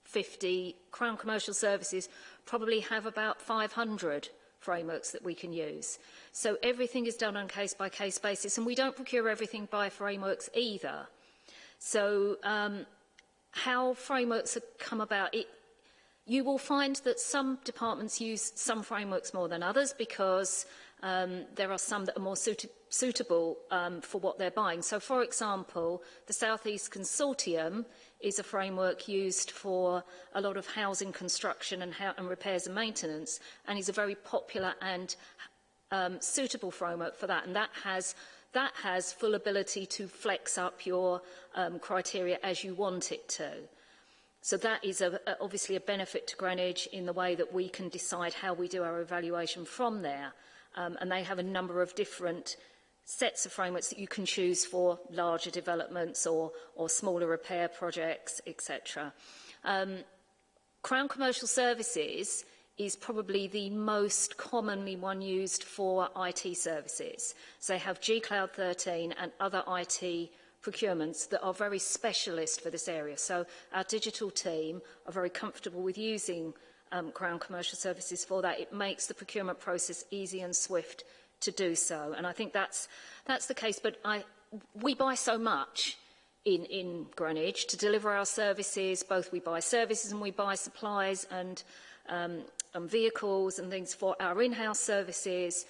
50. Crown Commercial Services probably have about 500 frameworks that we can use. So everything is done on case-by-case -case basis, and we don't procure everything by frameworks either. So um, how frameworks have come about, it, You will find that some departments use some frameworks more than others because um, there are some that are more suit suitable um, for what they're buying. So, for example, the South East Consortium is a framework used for a lot of housing construction and, and repairs and maintenance and is a very popular and um, suitable framework for that. And that has that has full ability to flex up your um, criteria as you want it to. So that is a, a, obviously a benefit to Greenwich in the way that we can decide how we do our evaluation from there. Um, and they have a number of different sets of frameworks that you can choose for larger developments or, or smaller repair projects, etc. Um, Crown Commercial Services is probably the most commonly one used for IT services. So they have G Cloud 13 and other IT procurements that are very specialist for this area. So our digital team are very comfortable with using um, Crown Commercial Services for that. It makes the procurement process easy and swift to do so. And I think that's, that's the case. But I, we buy so much in, in Greenwich to deliver our services. Both we buy services and we buy supplies and, um, and vehicles and things for our in-house services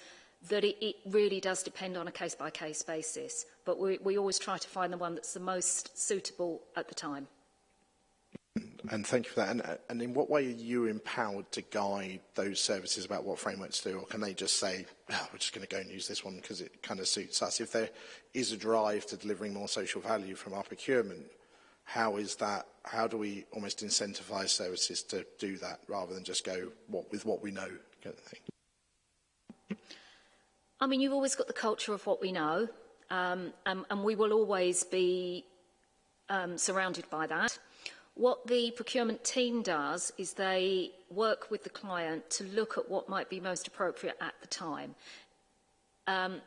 that it, it, really does depend on a case-by-case -case basis, but we, we, always try to find the one that's the most suitable at the time. And thank you for that. And, uh, and, in what way are you empowered to guide those services about what frameworks do, or can they just say, oh, we're just going to go and use this one because it kind of suits us? If there is a drive to delivering more social value from our procurement, how is that, how do we almost incentivize services to do that rather than just go what, with what we know kind of thing? I mean, you've always got the culture of what we know, um, and, and, we will always be um, surrounded by that. What the procurement team does is they work with the client to look at what might be most appropriate at the time. Um,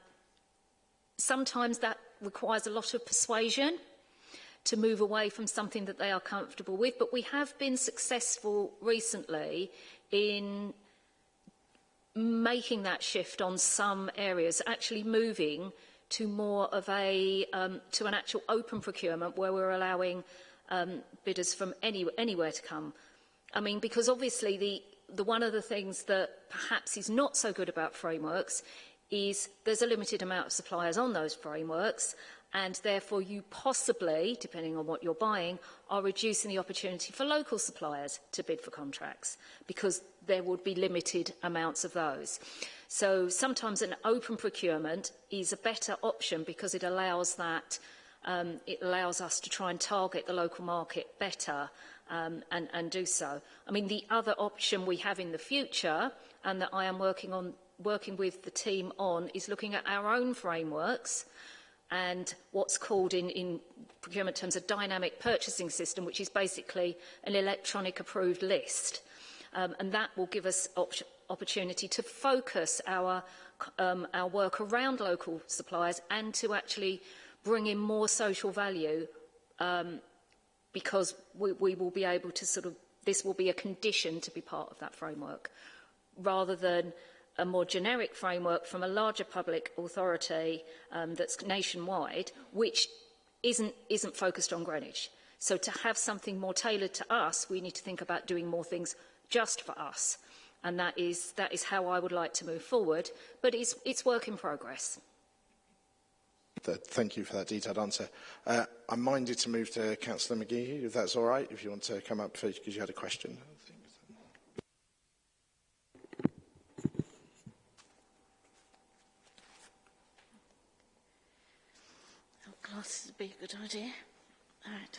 sometimes that requires a lot of persuasion to move away from something that they are comfortable with, but we have been successful recently in making that shift on some areas, actually moving to more of a um, to an actual open procurement where we're allowing um, bidders from any, anywhere to come. I mean, because obviously the, the one of the things that perhaps is not so good about frameworks is there's a limited amount of suppliers on those frameworks and therefore you possibly, depending on what you're buying, are reducing the opportunity for local suppliers to bid for contracts because there would be limited amounts of those. So sometimes an open procurement is a better option because it allows that um, it allows us to try and target the local market better um, and, and do so. I mean, the other option we have in the future and that I am working on working with the team on is looking at our own frameworks and what's called in, in procurement terms a dynamic purchasing system, which is basically an electronic approved list. Um, and that will give us op opportunity to focus our, um, our work around local suppliers and to actually bring in more social value um, because we, we will be able to sort of, this will be a condition to be part of that framework rather than a more generic framework from a larger public authority um, that's nationwide, which isn't, isn't focused on Greenwich. So to have something more tailored to us, we need to think about doing more things just for us. And that is, that is how I would like to move forward, but it's, it's work in progress. Thank you for that detailed answer. Uh, I'm minded to move to Councillor McGee, if that's all right, if you want to come up because you had a question. be a good idea. All right.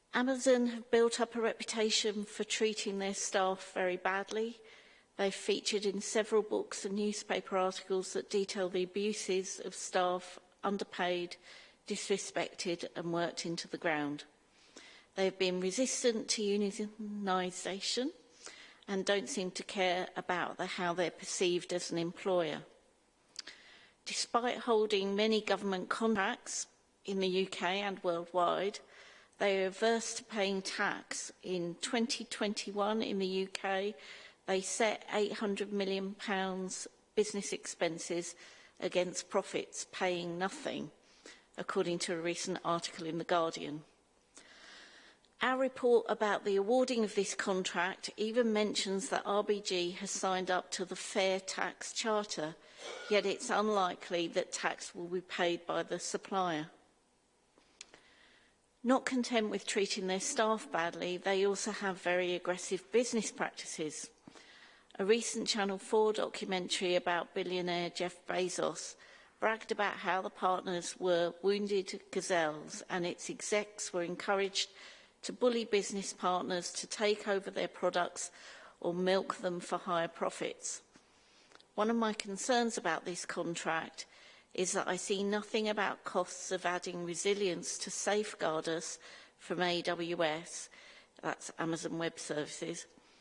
Amazon have built up a reputation for treating their staff very badly. They've featured in several books and newspaper articles that detail the abuses of staff underpaid, disrespected and worked into the ground. They've been resistant to unionisation and don't seem to care about the, how they're perceived as an employer. Despite holding many government contracts in the UK and worldwide, They are averse to paying tax. In 2021 in the UK, they set £800 million business expenses against profits paying nothing, according to a recent article in The Guardian. Our report about the awarding of this contract even mentions that RBG has signed up to the Fair Tax Charter, yet it's unlikely that tax will be paid by the supplier. Not content with treating their staff badly, they also have very aggressive business practices. A recent Channel 4 documentary about billionaire Jeff Bezos bragged about how the partners were wounded gazelles and its execs were encouraged to bully business partners to take over their products or milk them for higher profits. One of my concerns about this contract is that I see nothing about costs of adding resilience to safeguard us from AWS, that's Amazon Web Services,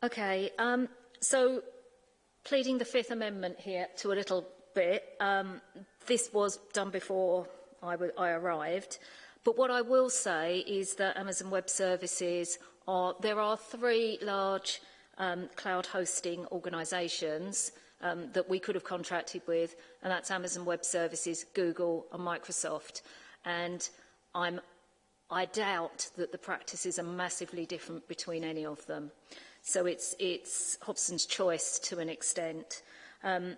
Okay, um, so pleading the Fifth Amendment here to a little bit, um, this was done before I, I arrived. But what I will say is that Amazon Web Services are, there are three large um, cloud hosting organisations um, that we could have contracted with, and that's Amazon Web Services, Google and Microsoft. And I'm, I doubt that the practices are massively different between any of them. So it's, it's Hobson's choice to an extent. Um,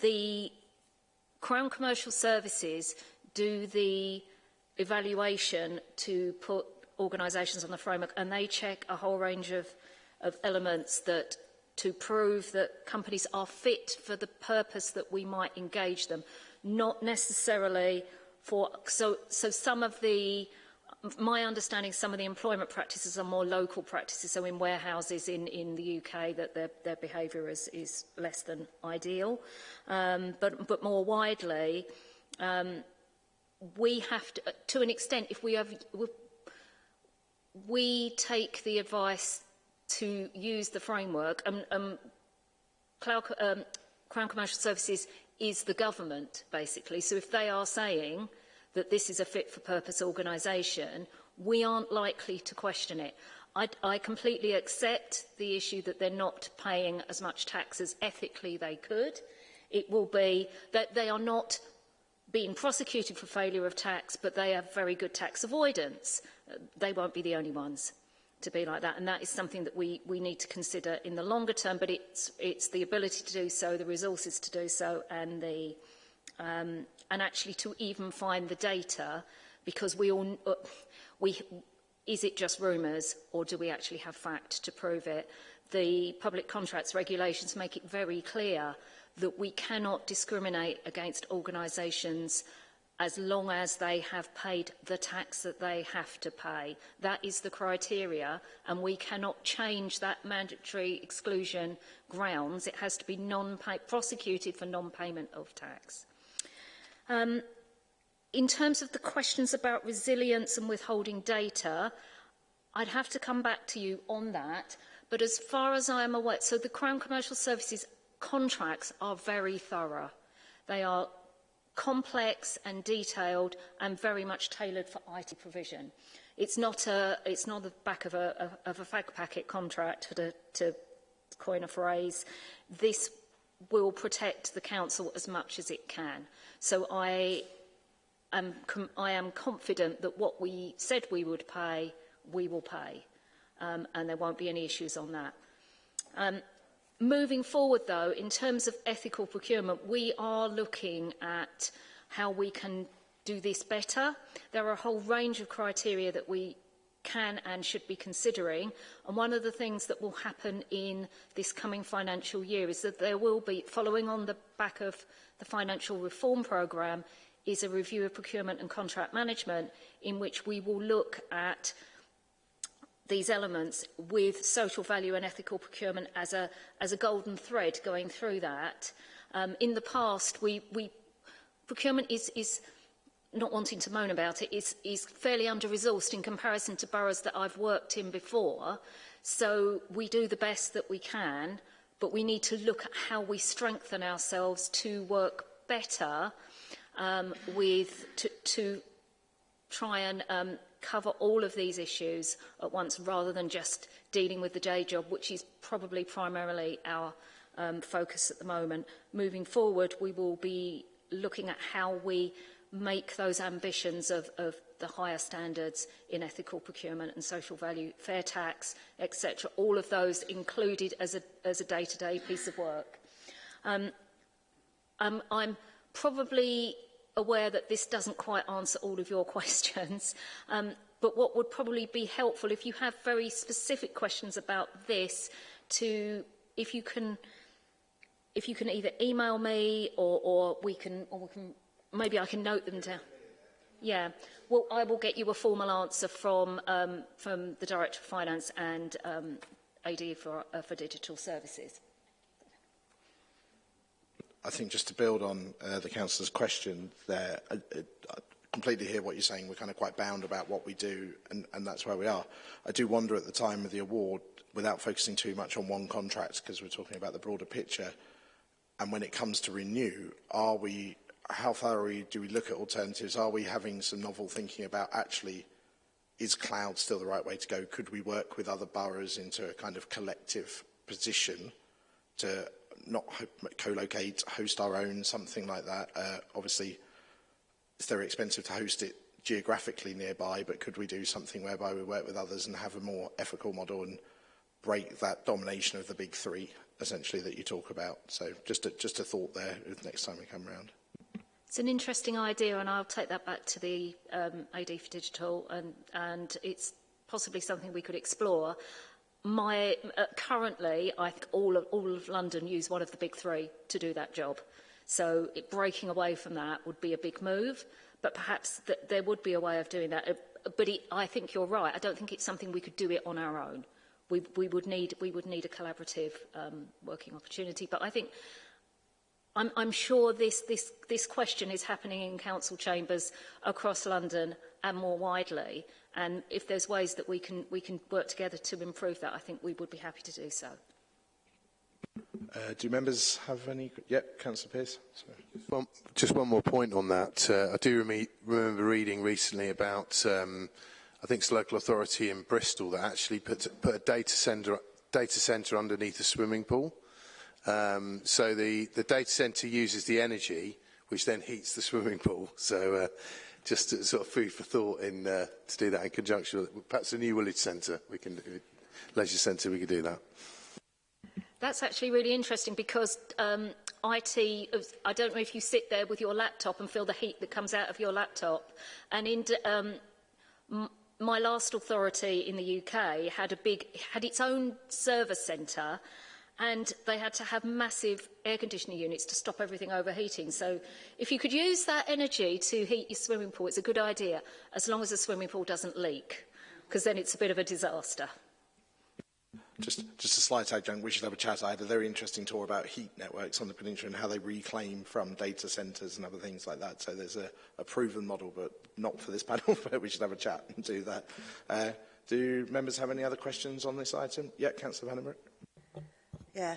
the Crown Commercial Services do the evaluation to put organisations on the framework and they check a whole range of, of elements that to prove that companies are fit for the purpose that we might engage them, not necessarily for... So, so some of the... My understanding, some of the employment practices are more local practices, so in warehouses in, in the UK that their, their behaviour is, is less than ideal. Um, but, but more widely, um, we have to, to an extent, if we have, we take the advice to use the framework. Um, um, Cloud, um, Crown Commercial Services is the government, basically. So if they are saying that this is a fit-for-purpose organisation, we aren't likely to question it. I, I completely accept the issue that they're not paying as much tax as ethically they could. It will be that they are not being prosecuted for failure of tax, but they have very good tax avoidance. They won't be the only ones to be like that. And that is something that we, we need to consider in the longer term, but it's, it's the ability to do so, the resources to do so, and, the, um, and actually to even find the data, because we all, uh, we, is it just rumours or do we actually have fact to prove it? The public contracts regulations make it very clear that we cannot discriminate against organisations as long as they have paid the tax that they have to pay. That is the criteria, and we cannot change that mandatory exclusion grounds. It has to be non prosecuted for non-payment of tax. Um, in terms of the questions about resilience and withholding data, I'd have to come back to you on that. But as far as I am aware, so the Crown Commercial Services contracts are very thorough. They are complex and detailed and very much tailored for IT provision. It's not a it's not the back of a, of a fag packet contract to, to coin a phrase. This will protect the council as much as it can. So I am I am confident that what we said we would pay, we will pay, um, and there won't be any issues on that. Um, Moving forward, though, in terms of ethical procurement, we are looking at how we can do this better. There are a whole range of criteria that we can and should be considering. And one of the things that will happen in this coming financial year is that there will be, following on the back of the financial reform programme, is a review of procurement and contract management in which we will look at these elements with social value and ethical procurement as a, as a golden thread going through that. Um, in the past, we, we procurement is, is not wanting to moan about it, is, is fairly under-resourced in comparison to boroughs that I've worked in before. So we do the best that we can, but we need to look at how we strengthen ourselves to work better um, with, to, to try and um, cover all of these issues at once rather than just dealing with the day job, which is probably primarily our um, focus at the moment. Moving forward, we will be looking at how we make those ambitions of, of the higher standards in ethical procurement and social value, fair tax, etc., all of those included as a, as a day-to-day -day piece of work. Um, um, I'm probably aware that this doesn't quite answer all of your questions. Um, but what would probably be helpful if you have very specific questions about this to if you can if you can either email me or, or we can or we can maybe I can note them down. Yeah, well, I will get you a formal answer from um, from the Director of Finance and um, AD for, uh, for Digital Services. I think just to build on uh, the councillor's question there, I, I completely hear what you're saying. We're kind of quite bound about what we do, and, and that's where we are. I do wonder at the time of the award, without focusing too much on one contract, because we're talking about the broader picture, and when it comes to renew, are we, how far are we, do we look at alternatives? Are we having some novel thinking about actually, is cloud still the right way to go? Could we work with other boroughs into a kind of collective position to not co-locate, host our own, something like that. Uh, obviously, it's very expensive to host it geographically nearby, but could we do something whereby we work with others and have a more ethical model and break that domination of the big three, essentially, that you talk about? So just a, just a thought there next time we come around. It's an interesting idea, and I'll take that back to the um, AD for Digital, and, and it's possibly something we could explore my uh, currently I think all of all of London use one of the big three to do that job. So it, breaking away from that would be a big move, but perhaps th there would be a way of doing that. Uh, but it, I think you're right. I don't think it's something we could do it on our own. We, we would need we would need a collaborative um, working opportunity. But I think I'm, I'm sure this, this, this question is happening in council chambers across London and more widely. And if there's ways that we can, we can work together to improve that, I think we would be happy to do so. Uh, do members have any? Yep, Councillor Pearce. Just just one, more point on that. Uh, I do re remember reading recently about, um, I think it's local authority in Bristol that actually put, put a data centre data center underneath a swimming pool. Um, so the, the data center uses the energy, which then heats the swimming pool. So uh, just sort of food for thought in uh, to do that in conjunction with perhaps the new village centre. We can do, uh, leisure centre. We could do that. That's actually really interesting because um, IT, I don't know if you sit there with your laptop and feel the heat that comes out of your laptop. And in, um, my last authority in the UK had a big, had its own service centre and they had to have massive air conditioning units to stop everything overheating. So if you could use that energy to heat your swimming pool, it's a good idea, as long as the swimming pool doesn't leak, because then it's a bit of a disaster. Just, just a slight adjunct, we should have a chat. I had a very interesting tour about heat networks on the peninsula and how they reclaim from data centres and other things like that. So there's a, a proven model, but not for this panel, but we should have a chat and do that. Uh, do members have any other questions on this item? Yeah, Councillor Vandenberg. Yeah.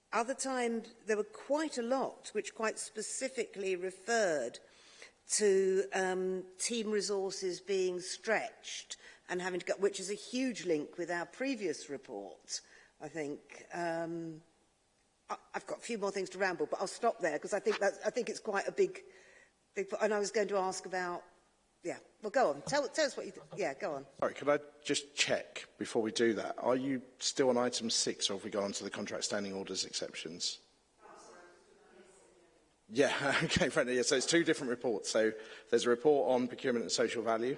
Other times, there were quite a lot which quite specifically referred to to um, team resources being stretched and having to go, which is a huge link with our previous report, I think. Um, I, I've got a few more things to ramble, but I'll stop there because I think that's, I think it's quite a big, big, and I was going to ask about, yeah, well, go on. Tell, tell us what you, th yeah, go on. Sorry, can I just check before we do that? Are you still on item six or have we gone on to the contract standing orders exceptions? Yeah, okay, friend. Yeah, so it's two different reports. So there's a report on procurement and social value,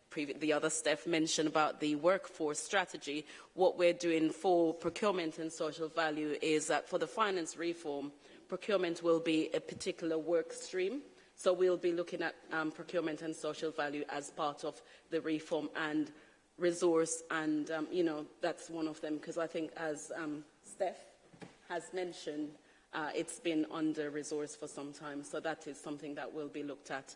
the other Steph mentioned about the workforce strategy, what we're doing for procurement and social value is that for the finance reform, procurement will be a particular work stream. So we'll be looking at um, procurement and social value as part of the reform and resource. And, um, you know, that's one of them, because I think as um, Steph has mentioned, uh, it's been under-resourced for some time. So that is something that will be looked at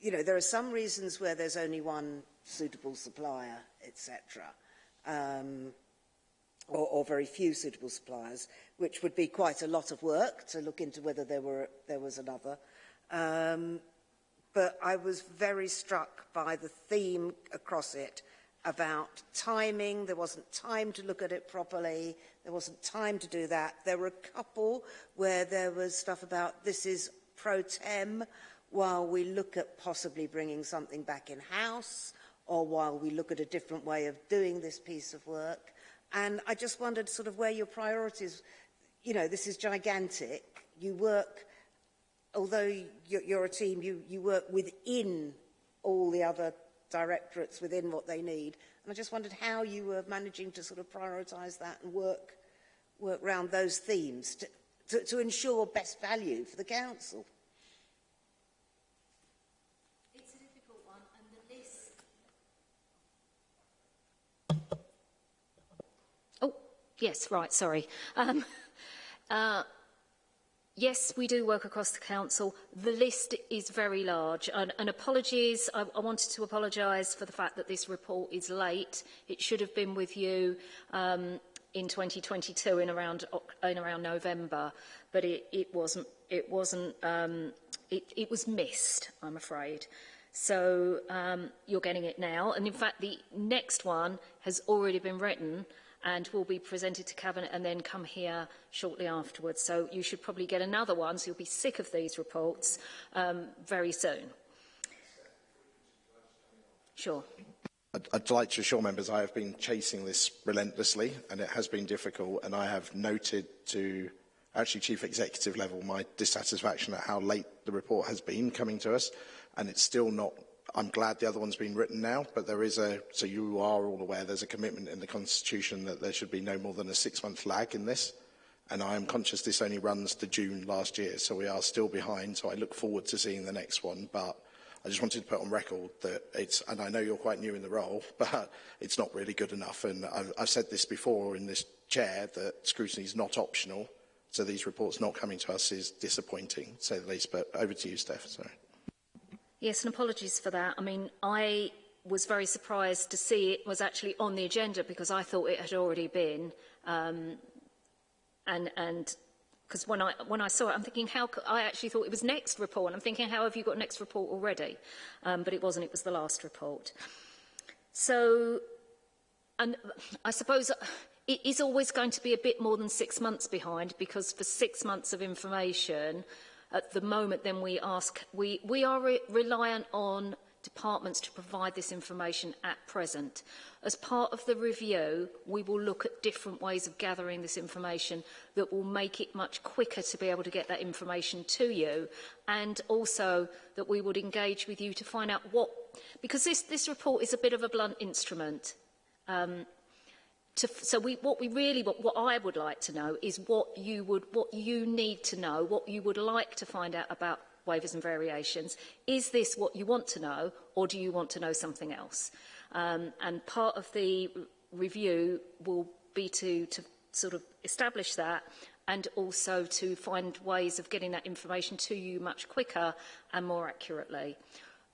you know, there are some reasons where there's only one suitable supplier, etc., um, or, or very few suitable suppliers. which would be quite a lot of work to look into whether there, were, there was another. Um, but I was very struck by the theme across it about timing. There wasn't time to look at it properly. There wasn't time to do that. There were a couple where there was stuff about this is pro tem while we look at possibly bringing something back in-house or while we look at a different way of doing this piece of work. And I just wondered sort of where your priorities you know, this is gigantic. You work, although you're a team, you, you work within all the other directorates within what they need. And I just wondered how you were managing to sort of prioritise that and work, work around those themes to, to, to ensure best value for the council. Oh, yes, right, sorry. Um, Uh, Yes, we do work across the council. The list is very large. And, and apologies, I, I wanted to apologise for the fact that this report is late. It should have been with you um, in 2022 in around, in around November, but it, it wasn't, it wasn't, um, it, it was missed, I'm afraid. So um, you're getting it now. And in fact, the next one has already been written and will be presented to Cabinet and then come here shortly afterwards. So you should probably get another one, so you'll be sick of these reports um, very soon. Sure. I'd, I'd like to assure members I have been chasing this relentlessly and it has been difficult and I have noted to actually chief executive level my dissatisfaction at how late the report has been coming to us and it's still not I'm glad the other one's been written now, but there is a, so you are all aware, there's a commitment in the Constitution that there should be no more than a six-month lag in this. And I am conscious this only runs to June last year, so we are still behind. So I look forward to seeing the next one, but I just wanted to put on record that it's, and I know you're quite new in the role, but it's not really good enough. And I've, I've said this before in this chair that scrutiny is not optional. So these reports not coming to us is disappointing, to say the least. But over to you, Steph. Sorry. Yes, and apologies for that. I mean, I was very surprised to see it was actually on the agenda because I thought it had already been. Um, and and because when I when I saw it, I'm thinking how I actually thought it was next report, and I'm thinking how have you got next report already? Um, but it wasn't. It was the last report. So, and I suppose uh, it is always going to be a bit more than six months behind because for six months of information at the moment then we ask, we, we are re reliant on departments to provide this information at present. As part of the review, we will look at different ways of gathering this information that will make it much quicker to be able to get that information to you and also that we would engage with you to find out what, because this, this report is a bit of a blunt instrument. Um, to, so we, what we really, what, what I would like to know is what you would, what you need to know, what you would like to find out about waivers and variations. Is this what you want to know, or do you want to know something else? Um, and part of the review will be to, to sort of establish that and also to find ways of getting that information to you much quicker and more accurately.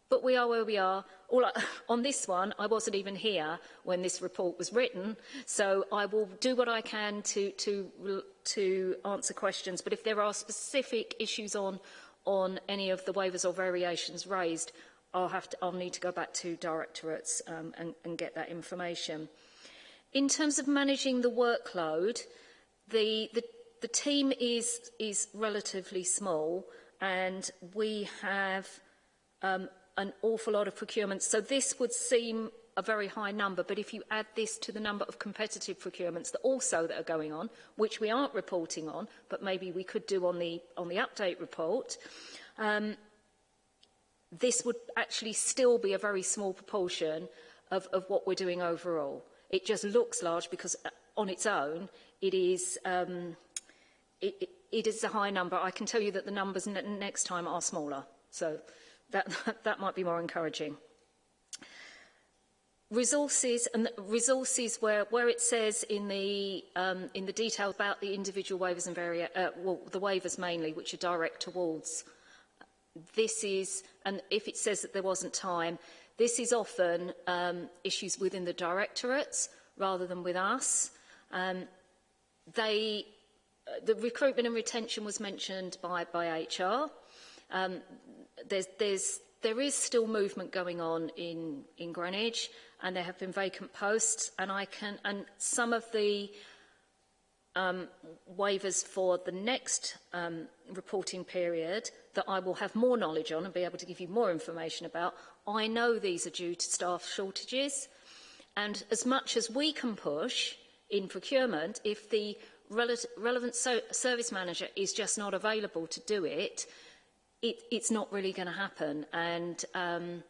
But we are where we are. All I, on this one, I wasn't even here when this report was written, so I will do what I can to, to, to answer questions. But if there are specific issues on, on any of the waivers or variations raised, I'll, have to, I'll need to go back to directorates um, and, and get that information. In terms of managing the workload, the, the, the team is, is relatively small and we have um, an awful lot of procurements. So this would seem a very high number, but if you add this to the number of competitive procurements that also that are going on, which we aren't reporting on, but maybe we could do on the, on the update report, um, this would actually still be a very small proportion of, of what we're doing overall. It just looks large because uh, on its own, it is, um, it, it, it is a high number. I can tell you that the numbers next time are smaller. So That, that might be more encouraging. Resources and resources where, where it says in the um, in the detail about the individual waivers and varia, uh, well, the waivers mainly, which are direct towards. This is and if it says that there wasn't time, this is often um, issues within the directorates rather than with us. Um, they uh, the recruitment and retention was mentioned by, by HR. Um, there's, there's, there is still movement going on in, in Greenwich and there have been vacant posts and I can, and some of the um, waivers for the next um, reporting period that I will have more knowledge on and be able to give you more information about, I know these are due to staff shortages. And as much as we can push in procurement, if the relevant so service manager is just not available to do it, it, it's not really going to happen. And um,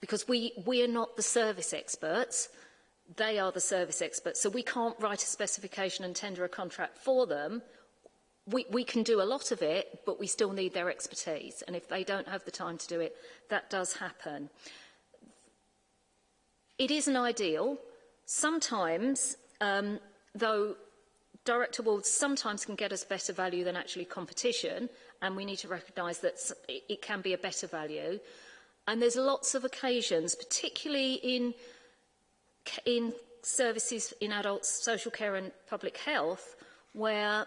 because we, we are not the service experts, they are the service experts. So we can't write a specification and tender a contract for them. We, we, can do a lot of it, but we still need their expertise. And if they don't have the time to do it, that does happen. It isn't ideal. Sometimes, um, though, direct awards sometimes can get us better value than actually competition, and we need to recognise that it can be a better value. And there's lots of occasions, particularly in, in services in adult social care and public health, where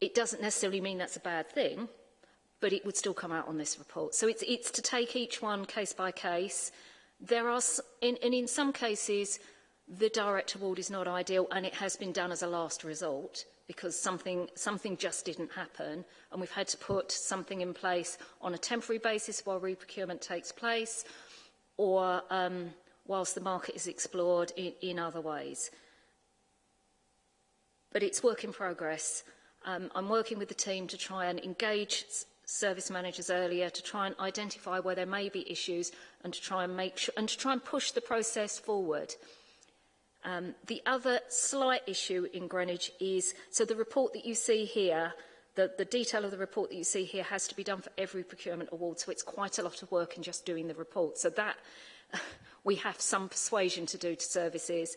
It doesn't necessarily mean that's a bad thing, but it would still come out on this report. So it's, it's to take each one case by case. There are, in, and in some cases, the direct award is not ideal and it has been done as a last resort because something, something just didn't happen and we've had to put something in place on a temporary basis while re-procurement takes place or um, whilst the market is explored in, in other ways. But it's work in progress. Um, I'm working with the team to try and engage service managers earlier to try and identify where there may be issues and to try and make sure and to try and push the process forward. Um, the other slight issue in Greenwich is, so the report that you see here, the, the detail of the report that you see here has to be done for every procurement award, so it's quite a lot of work in just doing the report. So that, we have some persuasion to do to services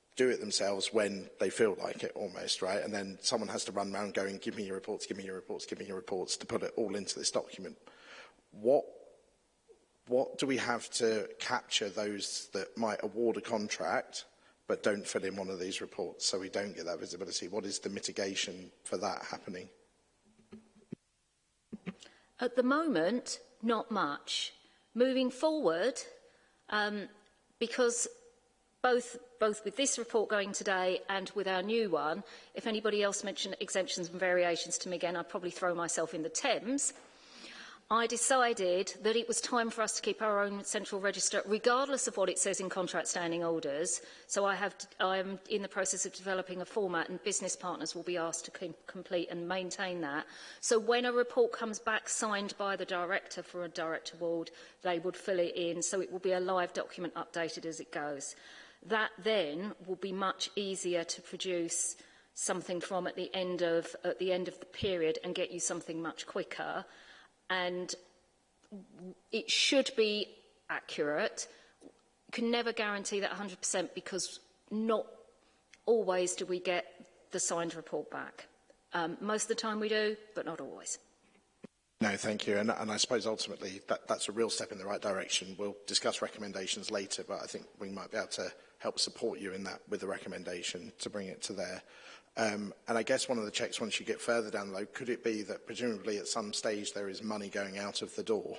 do it themselves when they feel like it almost, right? And then someone has to run around going, give me your reports, give me your reports, give me your reports to put it all into this document. What what do we have to capture those that might award a contract but don't fill in one of these reports so we don't get that visibility? What is the mitigation for that happening? At the moment, not much. Moving forward, um, because both, both with this report going today and with our new one, if anybody else mentioned exemptions and variations to me again, I'd probably throw myself in the Thames. I decided that it was time for us to keep our own central register, regardless of what it says in contract standing orders. So I, have, I am in the process of developing a format and business partners will be asked to com complete and maintain that. So when a report comes back signed by the director for a direct award, they would fill it in. So it will be a live document updated as it goes. That then will be much easier to produce something from at the end of, at the, end of the period and get you something much quicker and it should be accurate. Can never guarantee that 100% because not always do we get the signed report back. Um, most of the time we do, but not always. No, thank you. And, and I suppose ultimately that, that's a real step in the right direction. We'll discuss recommendations later, but I think we might be able to help support you in that with the recommendation to bring it to there. Um, and I guess one of the checks once you get further down the road, could it be that presumably at some stage there is money going out of the door?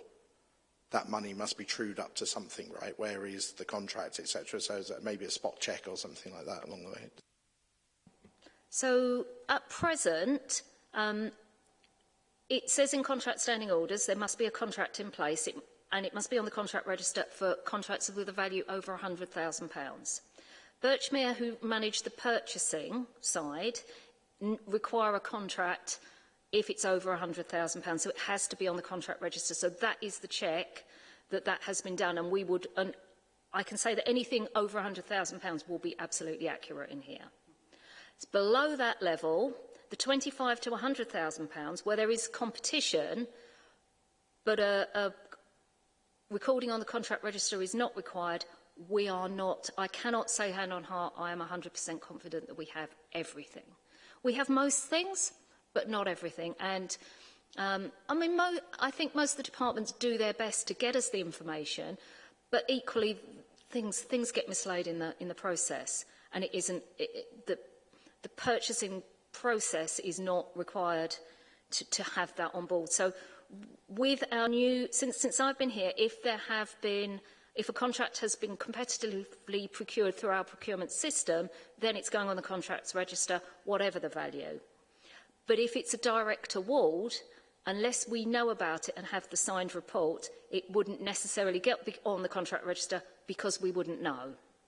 That money must be trued up to something, right? Where is the contract, etc. So is that maybe a spot check or something like that along the way? So at present, um, it says in contract standing orders there must be a contract in place it, and it must be on the contract register for contracts with a value over £100,000. Birchmere, who manage the purchasing side, require a contract if it's over £100,000. So it has to be on the contract register. So that is the check that that has been done. And we would, and I can say that anything over £100,000 will be absolutely accurate in here. It's below that level, the 25 to 100,000 pounds, where there is competition, but a, a recording on the contract register is not required, we are not, I cannot say hand on heart, I am 100% confident that we have everything. We have most things, but not everything. And um, I mean, I think most of the departments do their best to get us the information, but equally things, things get mislaid in the, in the process. And it isn't, it, it, the, the purchasing process is not required to, to have that on board. So with our new, since, since I've been here, if there have been If a contract has been competitively procured through our procurement system, then it's going on the contracts register, whatever the value. But if it's a direct award, unless we know about it and have the signed report, it wouldn't necessarily get on the contract register because we wouldn't know.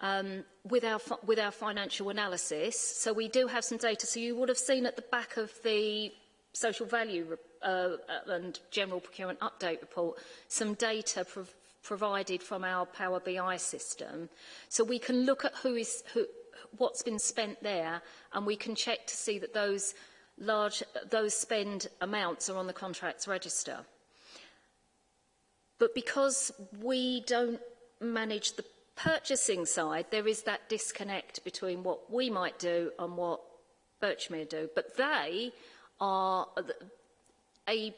um, with, our, with our financial analysis. So we do have some data. So you would have seen at the back of the social value uh, uh and general procurement update report some data pro provided from our Power BI system. So we can look at who is, who, what's been spent there, and we can check to see that those large, those spend amounts are on the contracts register. But because we don't manage the purchasing side, there is that disconnect between what we might do and what Birchmere do. But they are a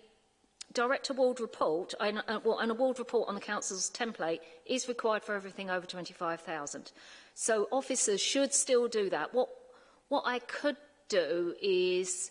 direct award report, and, an award report on the council's template is required for everything over 25,000. So officers should still do that. What, what I could do is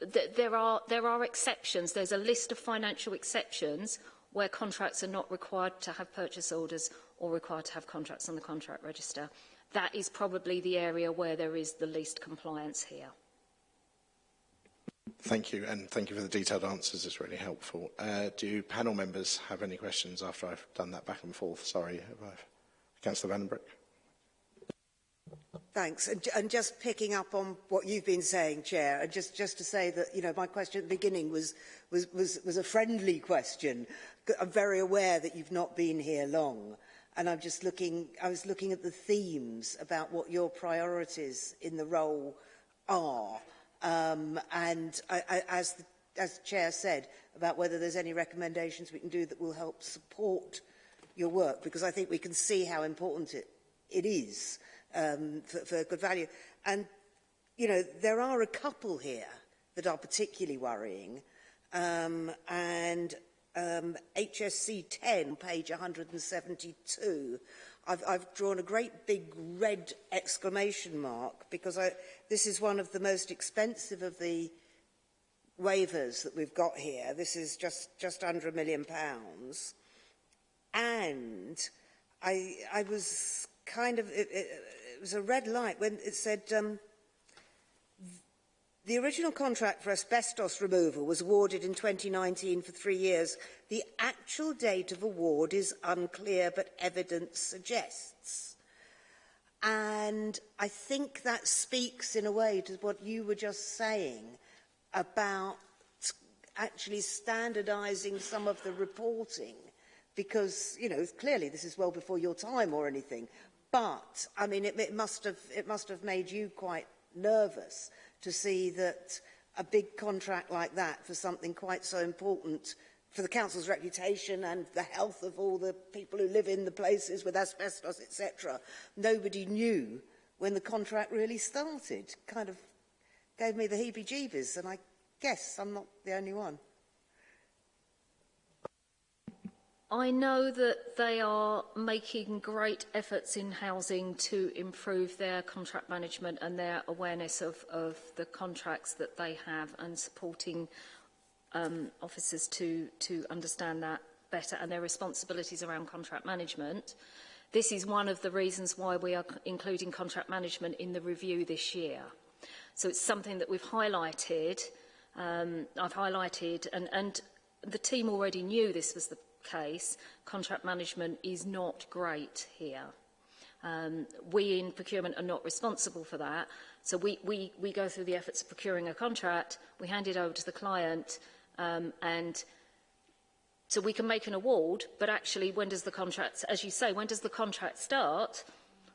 that there are, there are exceptions. There's a list of financial exceptions where contracts are not required to have purchase orders or required to have contracts on the contract register. That is probably the area where there is the least compliance here. Thank you, and thank you for the detailed answers. It's really helpful. Uh, do panel members have any questions after I've done that back and forth? Sorry, Councillor Vandenbroek. Thanks. And, and just picking up on what you've been saying, Chair, and just, just to say that, you know, my question at the beginning was, was, was, was a friendly question. I'm very aware that you've not been here long. And I'm just looking, I was looking at the themes about what your priorities in the role are. Um, and I, I, as, the, as the Chair said, about whether there's any recommendations we can do that will help support your work, because I think we can see how important it, it is um, for, for good value. And, you know, there are a couple here that are particularly worrying. Um, and um, HSC 10, page 172, I've, I've drawn a great big red exclamation mark because I, this is one of the most expensive of the waivers that we've got here. This is just, just under a million pounds. And I, I was kind of, it, it, was a red light when it said um, the original contract for asbestos removal was awarded in 2019 for three years. The actual date of award is unclear, but evidence suggests. And I think that speaks in a way to what you were just saying about actually standardising some of the reporting because, you know, clearly this is well before your time or anything. But, I mean, it, it, must, have, it must have made you quite nervous to see that a big contract like that for something quite so important for the council's reputation and the health of all the people who live in the places with asbestos, etc. Nobody knew when the contract really started. Kind of gave me the heebie-jeebies, and I guess I'm not the only one. I know that they are making great efforts in housing to improve their contract management and their awareness of, of the contracts that they have and supporting um, officers to, to understand that better and their responsibilities around contract management. This is one of the reasons why we are including contract management in the review this year. So it's something that we've highlighted, um, I've highlighted, and, and the team already knew this was the case, contract management is not great here. Um, we in procurement are not responsible for that. So we, we, we go through the efforts of procuring a contract, we hand it over to the client, um, and so we can make an award, but actually when does the contract, as you say, when does the contract start?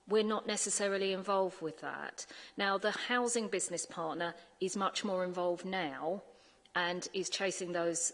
We're not necessarily involved with that. Now, the housing business partner is much more involved now and is chasing those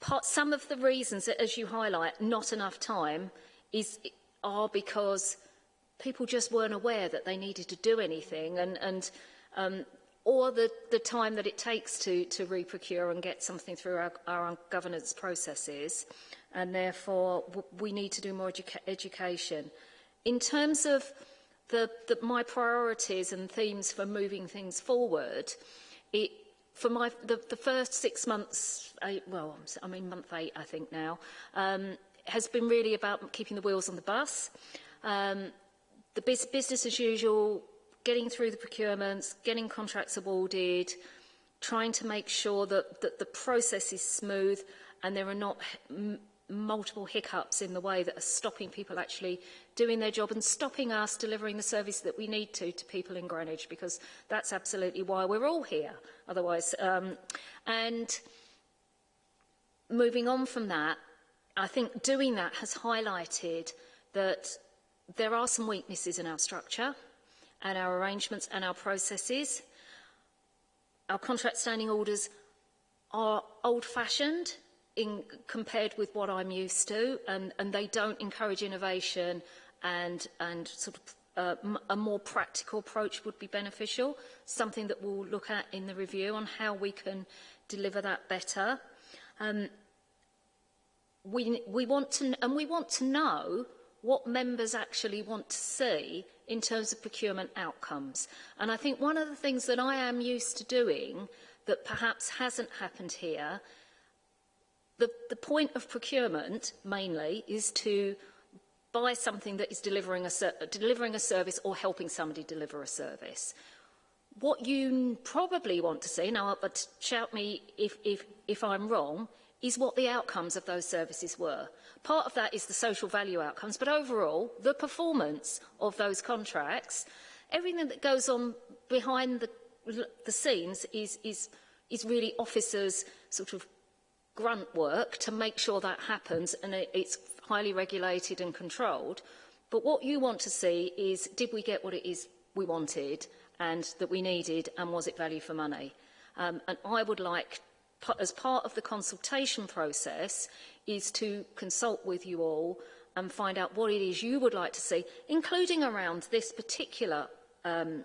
part, some of the reasons, as you highlight, not enough time is, are because people just weren't aware that they needed to do anything and, and um, or the, the, time that it takes to, to re-procure and get something through our, our governance processes. And therefore, we need to do more educa education. In terms of the, the, my priorities and themes for moving things forward, it, for my, the, first six months, eight, well, I mean month eight, I think now, um, has been really about keeping the wheels on the bus. Um, the bus business as usual, getting through the procurements, getting contracts awarded, trying to make sure that, that the process is smooth and there are not multiple hiccups in the way that are stopping people actually doing their job and stopping us delivering the service that we need to to people in Greenwich because that's absolutely why we're all here otherwise. Um, and moving on from that, I think doing that has highlighted that there are some weaknesses in our structure and our arrangements and our processes. Our contract standing orders are old-fashioned in compared with what I'm used to and, and they don't encourage innovation and, and sort of uh, a more practical approach would be beneficial, something that we'll look at in the review on how we can deliver that better. Um, we, we want to, and we want to know what members actually want to see in terms of procurement outcomes. And I think one of the things that I am used to doing that perhaps hasn't happened here, the, the point of procurement mainly is to buy something that is delivering a, delivering a service or helping somebody deliver a service. What you probably want to see, now but shout me if, if, if I'm wrong, is what the outcomes of those services were. Part of that is the social value outcomes, but overall, the performance of those contracts, everything that goes on behind the, the scenes is, is, is really officers' sort of grunt work to make sure that happens and it, it's highly regulated and controlled. But what you want to see is, did we get what it is we wanted and that we needed and was it value for money? Um, and I would like as part of the consultation process is to consult with you all and find out what it is you would like to see, including around this particular um,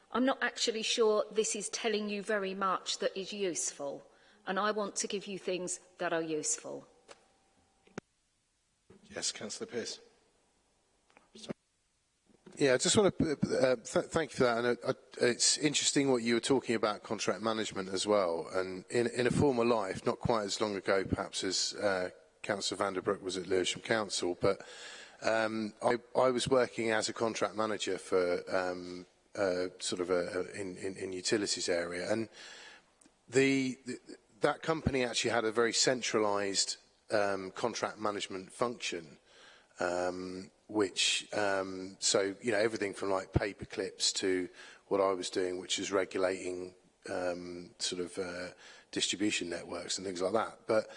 I'm not actually sure this is telling you very much that is useful. And I want to give you things that are useful. Yes, Councillor Pearce. Yeah, I just want to uh, uh, th thank you for that. And uh, it's interesting what you were talking about contract management as well. And in, in a former life, not quite as long ago, perhaps, as uh, Councillor Vanderbroek was at Lewisham Council, but um, I, I, was working as a contract manager for um, uh, sort of a, a, in, in, in, utilities area, and the, the, that company actually had a very centralised um, contract management function. Um, which um, so you know everything from like paper clips to what I was doing, which is regulating um, sort of uh, distribution networks and things like that. But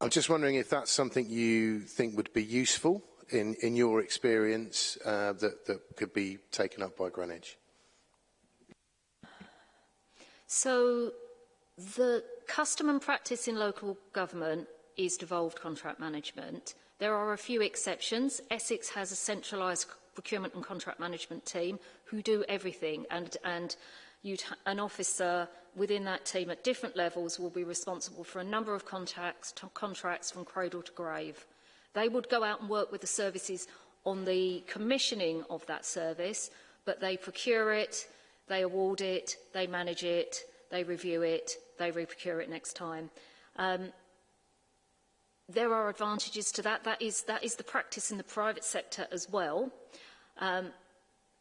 I'm just wondering if that's something you think would be useful in in your experience uh, that that could be taken up by Greenwich. So the custom and practice in local government is devolved contract management. There are a few exceptions. Essex has a centralised procurement and contract management team who do everything and, and an officer within that team at different levels will be responsible for a number of contacts, contracts from cradle to grave. They would go out and work with the services on the commissioning of that service, but they procure it, they award it, they manage it, they review it, they re-procure it next time. Um, there are advantages to that. That is, that is the practice in the private sector as well. Um,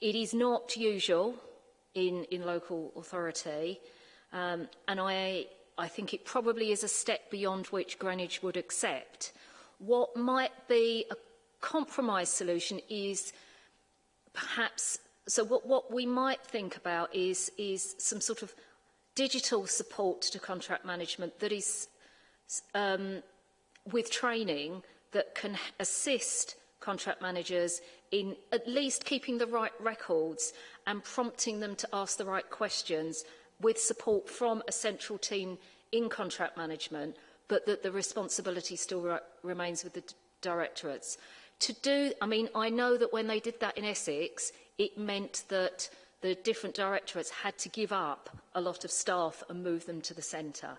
it is not usual in, in local authority, um, and I, I think it probably is a step beyond which Greenwich would accept. What might be a compromise solution is perhaps, so what, what we might think about is, is some sort of digital support to contract management that is um, with training that can assist contract managers in at least keeping the right records and prompting them to ask the right questions with support from a central team in contract management, but that the responsibility still re remains with the directorates. To do, I mean, I know that when they did that in Essex, it meant that the different directorates had to give up a lot of staff and move them to the centre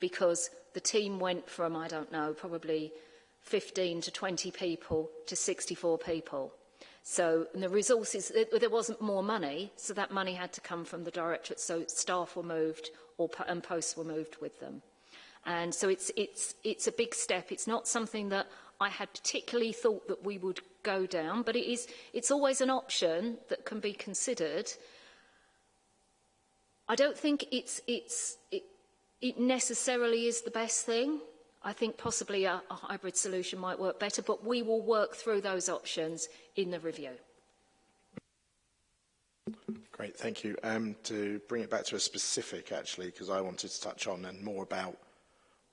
because the team went from, I don't know, probably 15 to 20 people to 64 people. So the resources, it, there wasn't more money, so that money had to come from the directorate, so staff were moved or, and posts were moved with them. And so it's, it's, it's a big step. It's not something that I had particularly thought that we would go down, but it is, it's always an option that can be considered. I don't think it's, it's, it, it necessarily is the best thing. I think possibly a, a hybrid solution might work better, but we will work through those options in the review. Great, thank you. Um, to bring it back to a specific, actually, because I wanted to touch on and more about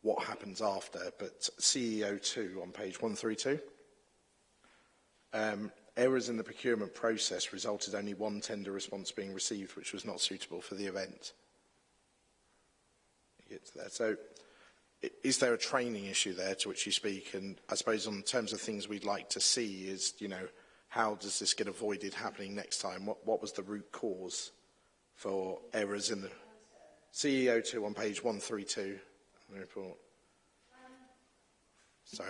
what happens after, but CEO2 on page 132. Um, errors in the procurement process resulted only one tender response being received, which was not suitable for the event. to that. So is there a training issue there to which you speak? And I suppose on terms of things we'd like to see is, you know, how does this get avoided happening next time? What, what was the root cause for errors in the CEO2 on page 132 the report? Sorry.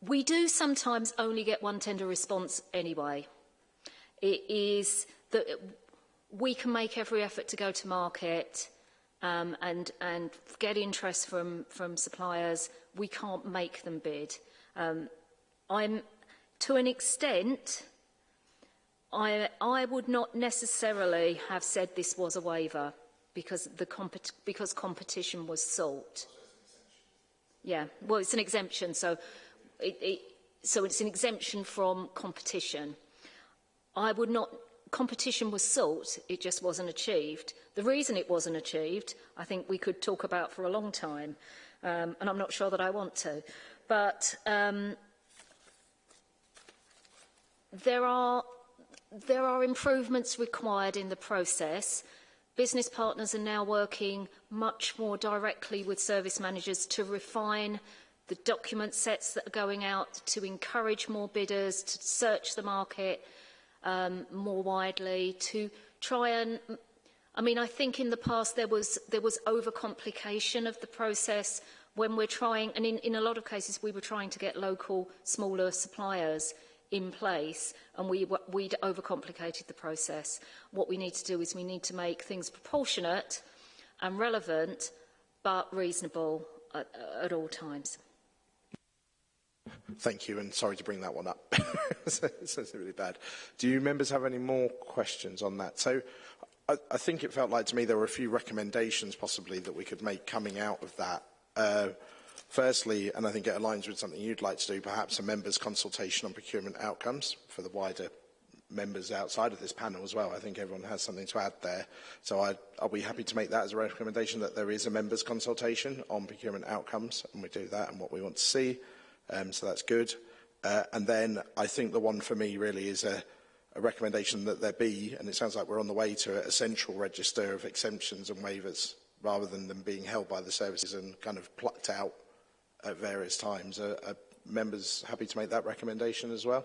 we do sometimes only get one tender response anyway. It is that we can make every effort to go to market um, and, and get interest from, from suppliers. We can't make them bid. Um, I'm, to an extent, I, I would not necessarily have said this was a waiver because, the comp because competition was sought. Yeah, well, it's an exemption, so, it, it, so it's an exemption from competition. I would not competition was sought, it just wasn't achieved. The reason it wasn't achieved, I think we could talk about for a long time, um, and I'm not sure that I want to. But um, there are there are improvements required in the process. Business partners are now working much more directly with service managers to refine the document sets that are going out, to encourage more bidders, to search the market, um, more widely to try and I mean, I think in the past there was there was overcomplication of the process when we're trying, and in, in a lot of cases we were trying to get local smaller suppliers in place and we, we'd overcomplicated the process. What we need to do is we need to make things proportionate and relevant but reasonable at, at all times. Thank you, and sorry to bring that one up. it's, it's really bad. Do you members have any more questions on that? So I, I, think it felt like to me there were a few recommendations possibly that we could make coming out of that. Uh, firstly, and I think it aligns with something you'd like to do, perhaps a members' consultation on procurement outcomes for the wider members outside of this panel as well. I think everyone has something to add there. So I, are we happy to make that as a recommendation that there is a members' consultation on procurement outcomes, and we do that and what we want to see. um, so that's good. Uh, and then I think the one for me really is a, a recommendation that there be, and it sounds like we're on the way to a central register of exemptions and waivers rather than them being held by the services and kind of plucked out at various times. Are, are members happy to make that recommendation as well?